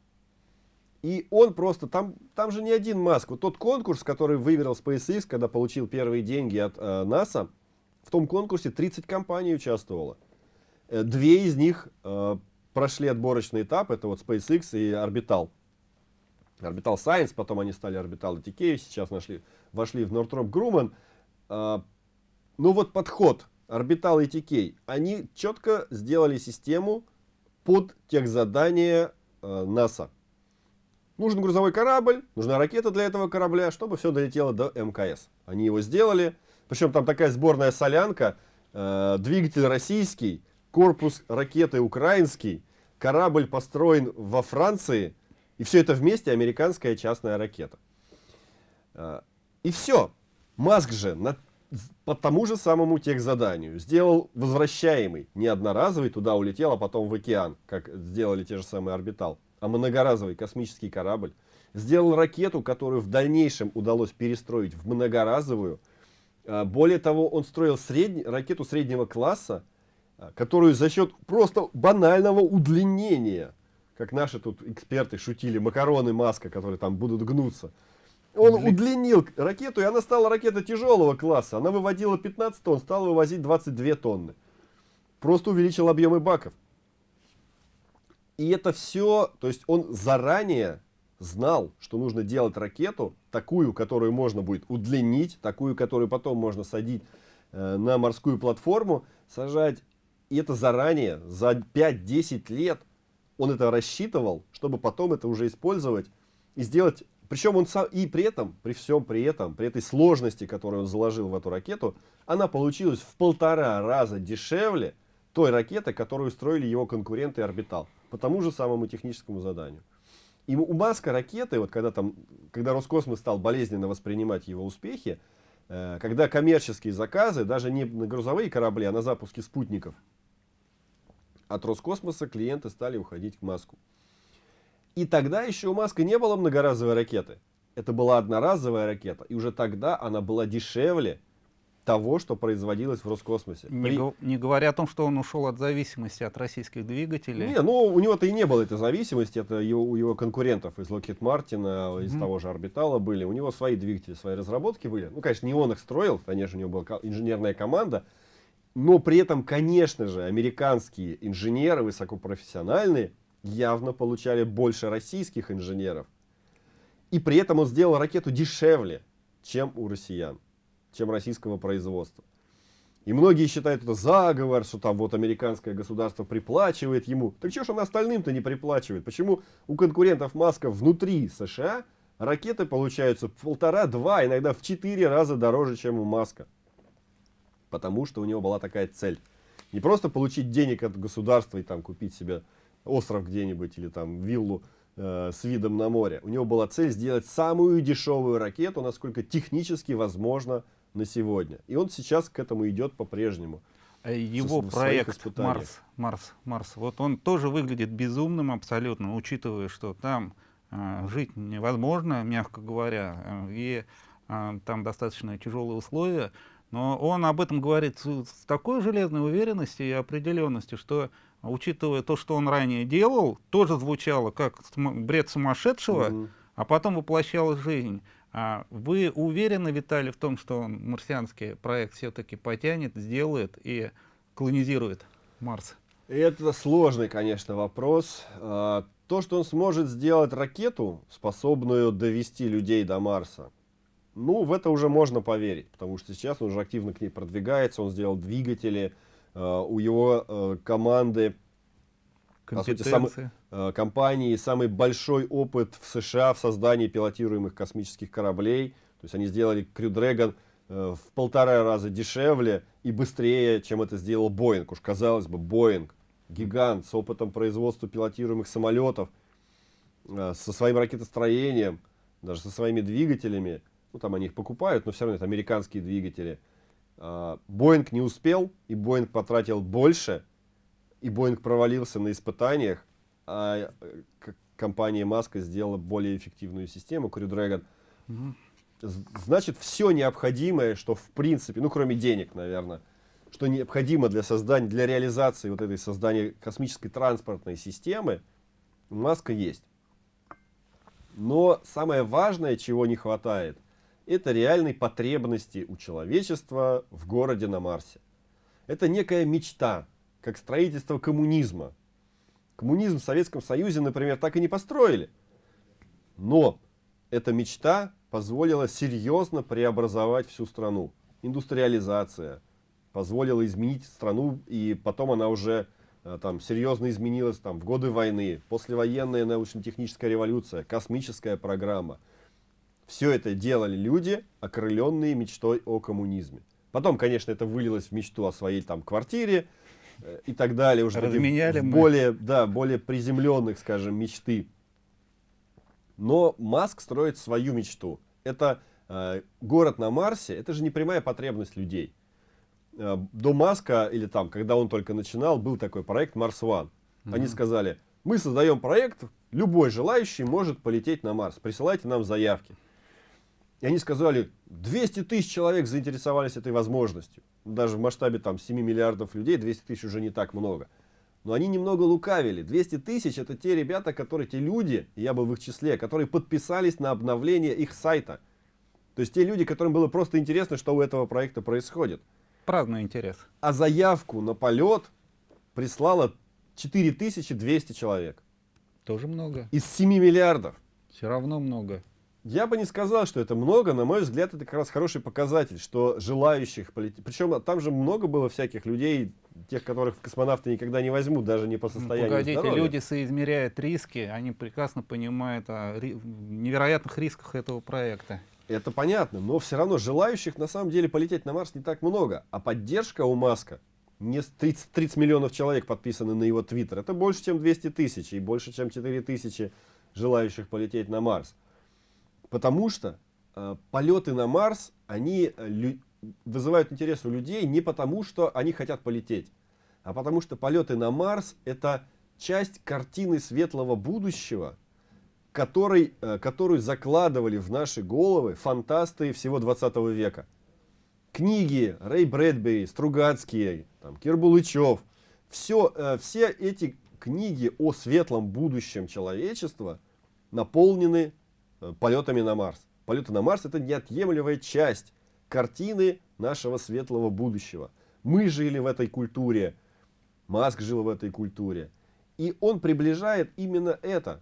И он просто, там, там же не один Маск. Вот тот конкурс, который выиграл SpaceX, когда получил первые деньги от э, НАСА, в том конкурсе 30 компаний участвовало. Э, две из них э, прошли отборочный этап, это вот SpaceX и Orbital. Orbital Science, потом они стали Orbital ATK, сейчас нашли, вошли в Northrop Grumman. Э, ну вот подход Orbital ATK, они четко сделали систему под тех задания э, НАСА. Нужен грузовой корабль, нужна ракета для этого корабля, чтобы все долетело до МКС. Они его сделали. Причем там такая сборная солянка, э, двигатель российский, корпус ракеты украинский, корабль построен во Франции, и все это вместе американская частная ракета. Э, и все. Маск же на, по тому же самому техзаданию сделал возвращаемый, не одноразовый, туда улетел, а потом в океан, как сделали те же самые орбитал а многоразовый космический корабль, сделал ракету, которую в дальнейшем удалось перестроить в многоразовую. А, более того, он строил средний, ракету среднего класса, а, которую за счет просто банального удлинения, как наши тут эксперты шутили, макароны Маска, которые там будут гнуться, Он Удли... удлинил ракету, и она стала ракетой тяжелого класса. Она выводила 15 тонн, стала вывозить 22 тонны. Просто увеличил объемы баков. И это все, то есть он заранее знал, что нужно делать ракету, такую, которую можно будет удлинить, такую, которую потом можно садить э, на морскую платформу, сажать. И это заранее, за 5-10 лет он это рассчитывал, чтобы потом это уже использовать и сделать. Причем он сам, и при этом, при всем при этом, при этой сложности, которую он заложил в эту ракету, она получилась в полтора раза дешевле той ракеты, которую строили его конкуренты Орбитал по тому же самому техническому заданию. И у Маска ракеты, вот когда, там, когда Роскосмос стал болезненно воспринимать его успехи, э, когда коммерческие заказы, даже не на грузовые корабли, а на запуске спутников, от Роскосмоса клиенты стали уходить к Маску. И тогда еще у Маска не было многоразовой ракеты. Это была одноразовая ракета. И уже тогда она была дешевле того, что производилось в Роскосмосе. Не, При... не говоря о том, что он ушел от зависимости от российских двигателей. Не, ну у него-то и не было этой зависимости, это его, у его конкурентов из Lockheed Martin, из mm -hmm. того же Орбитала были. У него свои двигатели, свои разработки были. Ну, конечно, не он их строил, конечно, у него была инженерная команда, но при этом, конечно же, американские инженеры высокопрофессиональные явно получали больше российских инженеров. И при этом он сделал ракету дешевле, чем у россиян чем российского производства. И многие считают это заговор, что там вот американское государство приплачивает ему. Так что ж он остальным-то не приплачивает? Почему у конкурентов Маска внутри США ракеты получаются полтора-два, иногда в четыре раза дороже, чем у Маска? Потому что у него была такая цель. Не просто получить денег от государства и там купить себе остров где-нибудь или там виллу э, с видом на море. У него была цель сделать самую дешевую ракету, насколько технически возможно на сегодня. И он сейчас к этому идет по-прежнему. А его проект Марс, Марс, Марс, вот он тоже выглядит безумным абсолютно, учитывая, что там э, жить невозможно, мягко говоря, э, и э, там достаточно тяжелые условия. Но он об этом говорит с, такой железной уверенностью и определенностью, что, учитывая то, что он ранее делал, тоже звучало как бред сумасшедшего, -hmm. а потом воплощалась жизнь. А вы уверены, Виталий, в том, что он марсианский проект все-таки потянет, сделает и колонизирует Марс? Это сложный, конечно, вопрос. А, то, что он сможет сделать ракету, способную довести людей до Марса, ну, в это уже можно поверить, потому что сейчас он уже активно к ней продвигается, он сделал двигатели, а, у его а, команды по сути, самый, э, компании самый большой опыт в США в создании пилотируемых космических кораблей. То есть они сделали Crew Dragon э, в полтора раза дешевле и быстрее, чем это сделал Боинг. Уж казалось бы, Боинг, гигант с опытом производства пилотируемых самолетов, э, со своим ракетостроением, даже со своими двигателями. Ну, там они их покупают, но все равно это американские двигатели. Э, Боинг не успел, и Боинг потратил больше, и Боинг провалился на испытаниях, а э, компания Маска сделала более эффективную систему, Crew Dragon. Угу. Значит, все необходимое, что в принципе, ну кроме денег, наверное, что необходимо для создания, для реализации вот этой создания космической транспортной системы, Маска есть. Но самое важное, чего не хватает, это реальной потребности у человечества в городе на Марсе. Это некая мечта, как строительство коммунизма. Коммунизм в Советском Союзе, например, так и не построили. Но эта мечта позволила серьезно преобразовать всю страну. Индустриализация позволила изменить страну, и потом она уже э, там серьезно изменилась там, в годы войны, послевоенная научно-техническая революция, космическая программа. Все это делали люди, окрыленные мечтой о коммунизме. Потом, конечно, это вылилось в мечту о своей там квартире, и так далее, уже Разменяли мы. более, да, более приземленных, скажем, мечты. Но Маск строит свою мечту. Это э, город на Марсе, это же не прямая потребность людей. Э, до Маска, или там, когда он только начинал, был такой проект Марс One. Mm Они сказали, мы создаем проект, любой желающий может полететь на Марс, присылайте нам заявки. И они сказали, 200 тысяч человек заинтересовались этой возможностью даже в масштабе там 7 миллиардов людей 200 тысяч уже не так много. Но они немного лукавили. 200 тысяч это те ребята, которые, те люди, я был в их числе, которые подписались на обновление их сайта. То есть те люди, которым было просто интересно, что у этого проекта происходит. Праздный интерес. А заявку на полет прислало 4200 человек. Тоже много. Из 7 миллиардов. Все равно много. Я бы не сказал, что это много, на мой взгляд, это как раз хороший показатель, что желающих полететь. Причем там же много было всяких людей, тех, которых в космонавты никогда не возьмут, даже не по ну, состоянию Погодите, здоровья. люди соизмеряют риски, они прекрасно понимают о невероятных рисках этого проекта. Это понятно, но все равно желающих на самом деле полететь на Марс не так много. А поддержка у Маска, не 30, 30 миллионов человек подписаны на его твиттер, это больше, чем 200 тысяч и больше, чем 4 тысячи желающих полететь на Марс. Потому что э, полеты на Марс, они э, вызывают интерес у людей не потому, что они хотят полететь, а потому что полеты на Марс это часть картины светлого будущего, который, э, которую закладывали в наши головы фантасты всего 20 века. Книги Рэй Брэдбери, Стругацкие, там, Кирбулычев, все, э, все эти книги о светлом будущем человечества наполнены полетами на Марс. Полеты на Марс это неотъемлемая часть картины нашего светлого будущего. Мы жили в этой культуре, Маск жил в этой культуре. И он приближает именно это.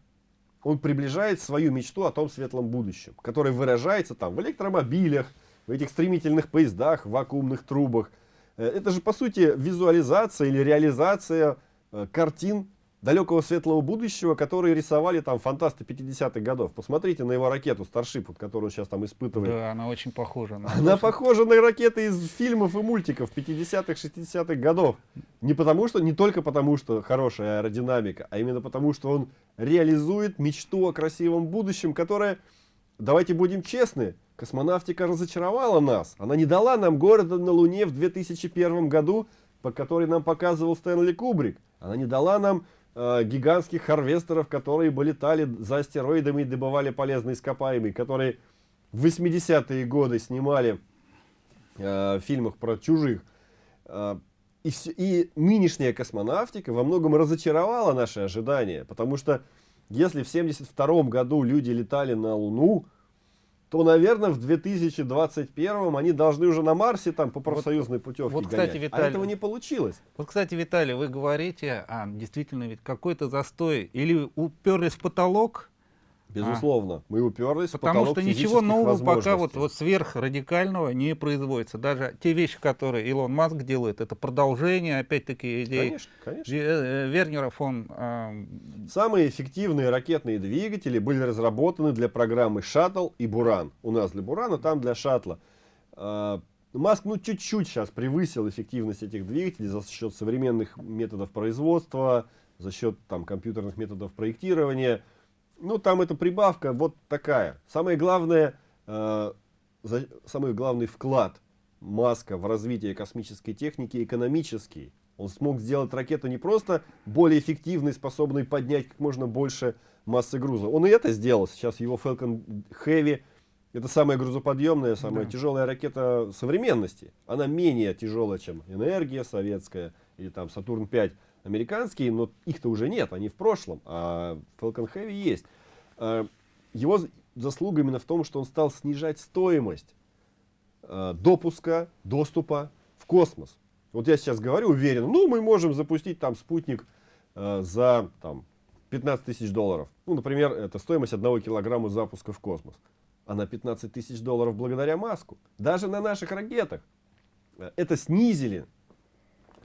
Он приближает свою мечту о том светлом будущем, которое выражается там в электромобилях, в этих стремительных поездах, в вакуумных трубах. Э, это же по сути визуализация или реализация э, картин далекого светлого будущего, которые рисовали там фантасты 50-х годов. Посмотрите на его ракету Starship, которую он сейчас там испытывает. Да, она очень похожа. На она похожа на ракеты из фильмов и мультиков 50-х, 60-х годов. Не потому что, не только потому, что хорошая аэродинамика, а именно потому, что он реализует мечту о красивом будущем, которое, давайте будем честны, космонавтика разочаровала нас. Она не дала нам города на Луне в 2001 году, по которой нам показывал Стэнли Кубрик. Она не дала нам э, гигантских харвестеров, которые бы летали за астероидами и добывали полезные ископаемые, которые в 80-е годы снимали э, в фильмах про чужих. Э, и, все, и нынешняя космонавтика во многом разочаровала наши ожидания, потому что если в 72 году люди летали на Луну, то, наверное, в 2021 они должны уже на Марсе там по профсоюзной путевке вот, кстати, гонять. Виталий, а этого не получилось. Вот, кстати, Виталий, вы говорите, а, действительно, ведь какой-то застой, или уперлись в потолок, Безусловно, а. мы уперлись Потому что ничего нового пока вот, вот сверхрадикального не производится. Даже те вещи, которые Илон Маск делает, это продолжение, опять-таки, идей конечно, конечно. Э, Вернера фон... Э... Самые эффективные ракетные двигатели были разработаны для программы «Шаттл» и «Буран». У нас для «Бурана», там для «Шаттла». Э, Маск ну чуть-чуть сейчас превысил эффективность этих двигателей за счет современных методов производства, за счет там компьютерных методов проектирования – ну, там эта прибавка вот такая. Самое главное, э, за, самый главный вклад Маска в развитие космической техники экономический. Он смог сделать ракету не просто более эффективной, способной поднять как можно больше массы груза. Он и это сделал. Сейчас его Falcon Heavy это самая грузоподъемная, самая да. тяжелая ракета современности. Она менее тяжелая, чем энергия советская или там Сатурн 5 американские, но их-то уже нет, они в прошлом, а Falcon Heavy есть. А, его заслуга именно в том, что он стал снижать стоимость а, допуска, доступа в космос. Вот я сейчас говорю уверенно, ну мы можем запустить там спутник а, за там, 15 тысяч долларов. Ну, например, это стоимость одного килограмма запуска в космос. А на 15 тысяч долларов благодаря Маску. Даже на наших ракетах. Это снизили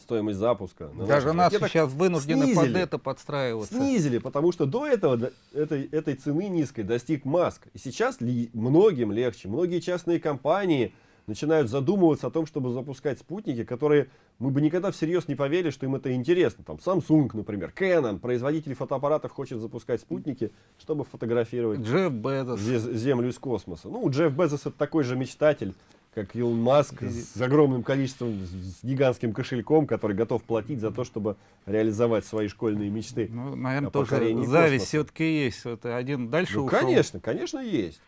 стоимость запуска. Даже нас сейчас вынуждены снизили, под это подстраиваться. Снизили, потому что до этого этой, этой цены низкой достиг Маск. И сейчас ли, многим легче. Многие частные компании начинают задумываться о том, чтобы запускать спутники, которые мы бы никогда всерьез не поверили, что им это интересно. Там Samsung, например, Canon, производитель фотоаппаратов хочет запускать спутники, чтобы фотографировать Джефф Безос. Землю из космоса. Ну, Джефф Безос это такой же мечтатель как Илон Маск с огромным количеством, с гигантским кошельком, который готов платить за то, чтобы реализовать свои школьные мечты. Ну, наверное, тоже зависть все-таки есть. Это один дальше ну, ушел. Конечно, конечно, есть.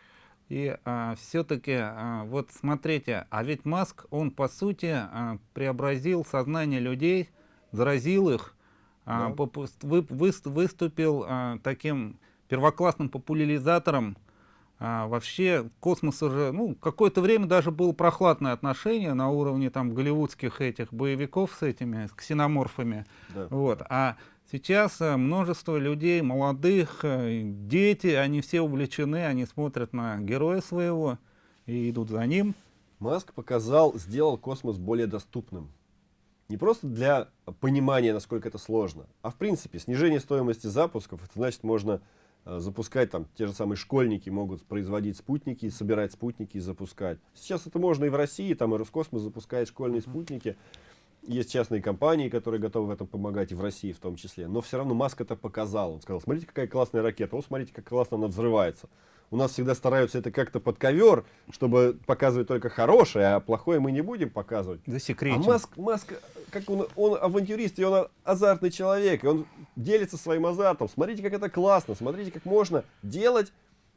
И а, все-таки, а, вот смотрите, а ведь Маск, он по сути а, преобразил сознание людей, заразил их а, вы, выступил а, таким первоклассным популяризатором а, вообще космос уже, ну, какое-то время даже было прохладное отношение на уровне там голливудских этих боевиков с этими, с ксеноморфами. Да. Вот. А сейчас а, множество людей, молодых, а, дети, они все увлечены, они смотрят на героя своего и идут за ним. Маск показал, сделал космос более доступным. Не просто для понимания, насколько это сложно, а в принципе снижение стоимости запусков, это значит можно Э, запускать, там, те же самые школьники могут производить спутники, собирать спутники и запускать. Сейчас это можно и в России, там и Роскосмос запускает школьные спутники. Есть частные компании, которые готовы в этом помогать, и в России в том числе. Но все равно Маск это показал. Он сказал, смотрите, какая классная ракета, вот смотрите, как классно она взрывается. У нас всегда стараются это как-то под ковер, чтобы показывать только хорошее, а плохое мы не будем показывать. Засекретим. А Маск, Маск как он, он авантюрист, и он азартный человек, и он делится своим азартом. Смотрите, как это классно, смотрите, как можно делать.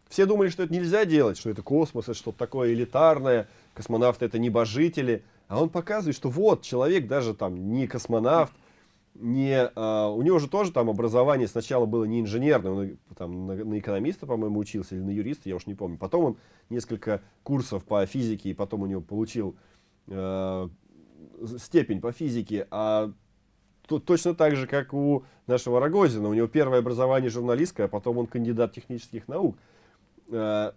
Все думали, что это нельзя делать, что это космос, это что-то такое элитарное, космонавты это небожители. А он показывает, что вот, человек даже там не космонавт, не, а, у него же тоже там образование сначала было не инженерное, он там на, на экономиста, по-моему, учился, или на юриста, я уж не помню. Потом он несколько курсов по физике, и потом у него получил э, степень по физике, а то, точно так же, как у нашего Рогозина. У него первое образование журналистское, а потом он кандидат технических наук. Э,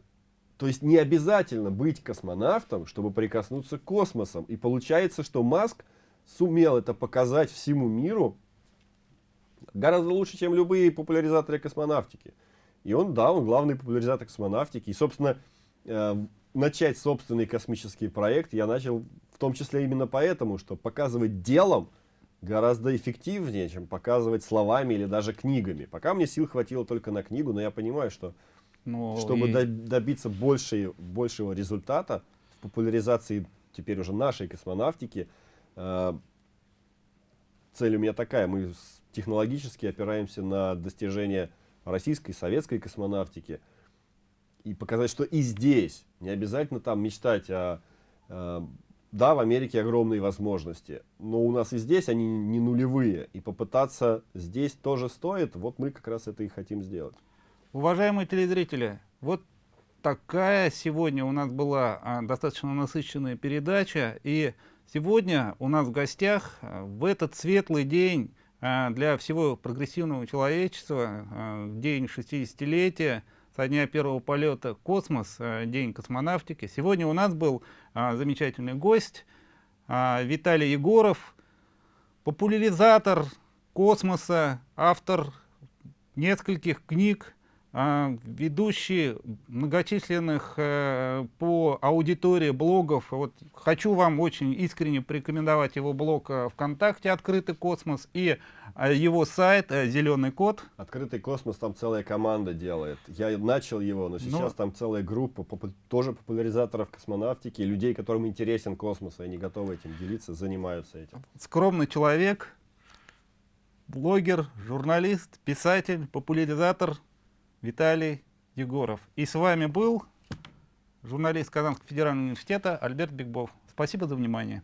то есть не обязательно быть космонавтом, чтобы прикоснуться к космосам. И получается, что Маск сумел это показать всему миру гораздо лучше, чем любые популяризаторы космонавтики. И он, да, он главный популяризатор космонавтики. И, собственно, э, начать собственный космический проект я начал в том числе именно поэтому, что показывать делом гораздо эффективнее, чем показывать словами или даже книгами. Пока мне сил хватило только на книгу, но я понимаю, что ну чтобы и... добиться большей, большего результата в популяризации теперь уже нашей космонавтики, цель у меня такая, мы технологически опираемся на достижения российской, советской космонавтики, и показать, что и здесь, не обязательно там мечтать о, э, да, в Америке огромные возможности, но у нас и здесь они не нулевые, и попытаться здесь тоже стоит, вот мы как раз это и хотим сделать. Уважаемые телезрители, вот такая сегодня у нас была а, достаточно насыщенная передача, и сегодня у нас в гостях а, в этот светлый день а, для всего прогрессивного человечества, а, день 60-летия, со дня первого полета «Космос», э, День космонавтики. Сегодня у нас был замечательный гость Виталий Егоров, популяризатор космоса, автор нескольких книг, а, ведущий многочисленных э, по аудитории блогов. Вот хочу вам очень искренне порекомендовать его блог э, ВКонтакте «Открытый космос» и э, его сайт «Зеленый код». «Открытый космос» там целая команда делает. Я начал его, но сейчас но... Ну. там целая группа тоже популяризаторов космонавтики, людей, которым интересен космос, и они готовы этим делиться, занимаются этим. Скромный человек, блогер, журналист, писатель, популяризатор – Виталий Егоров. И с вами был журналист Казанского федерального университета Альберт Бигбов. Спасибо за внимание.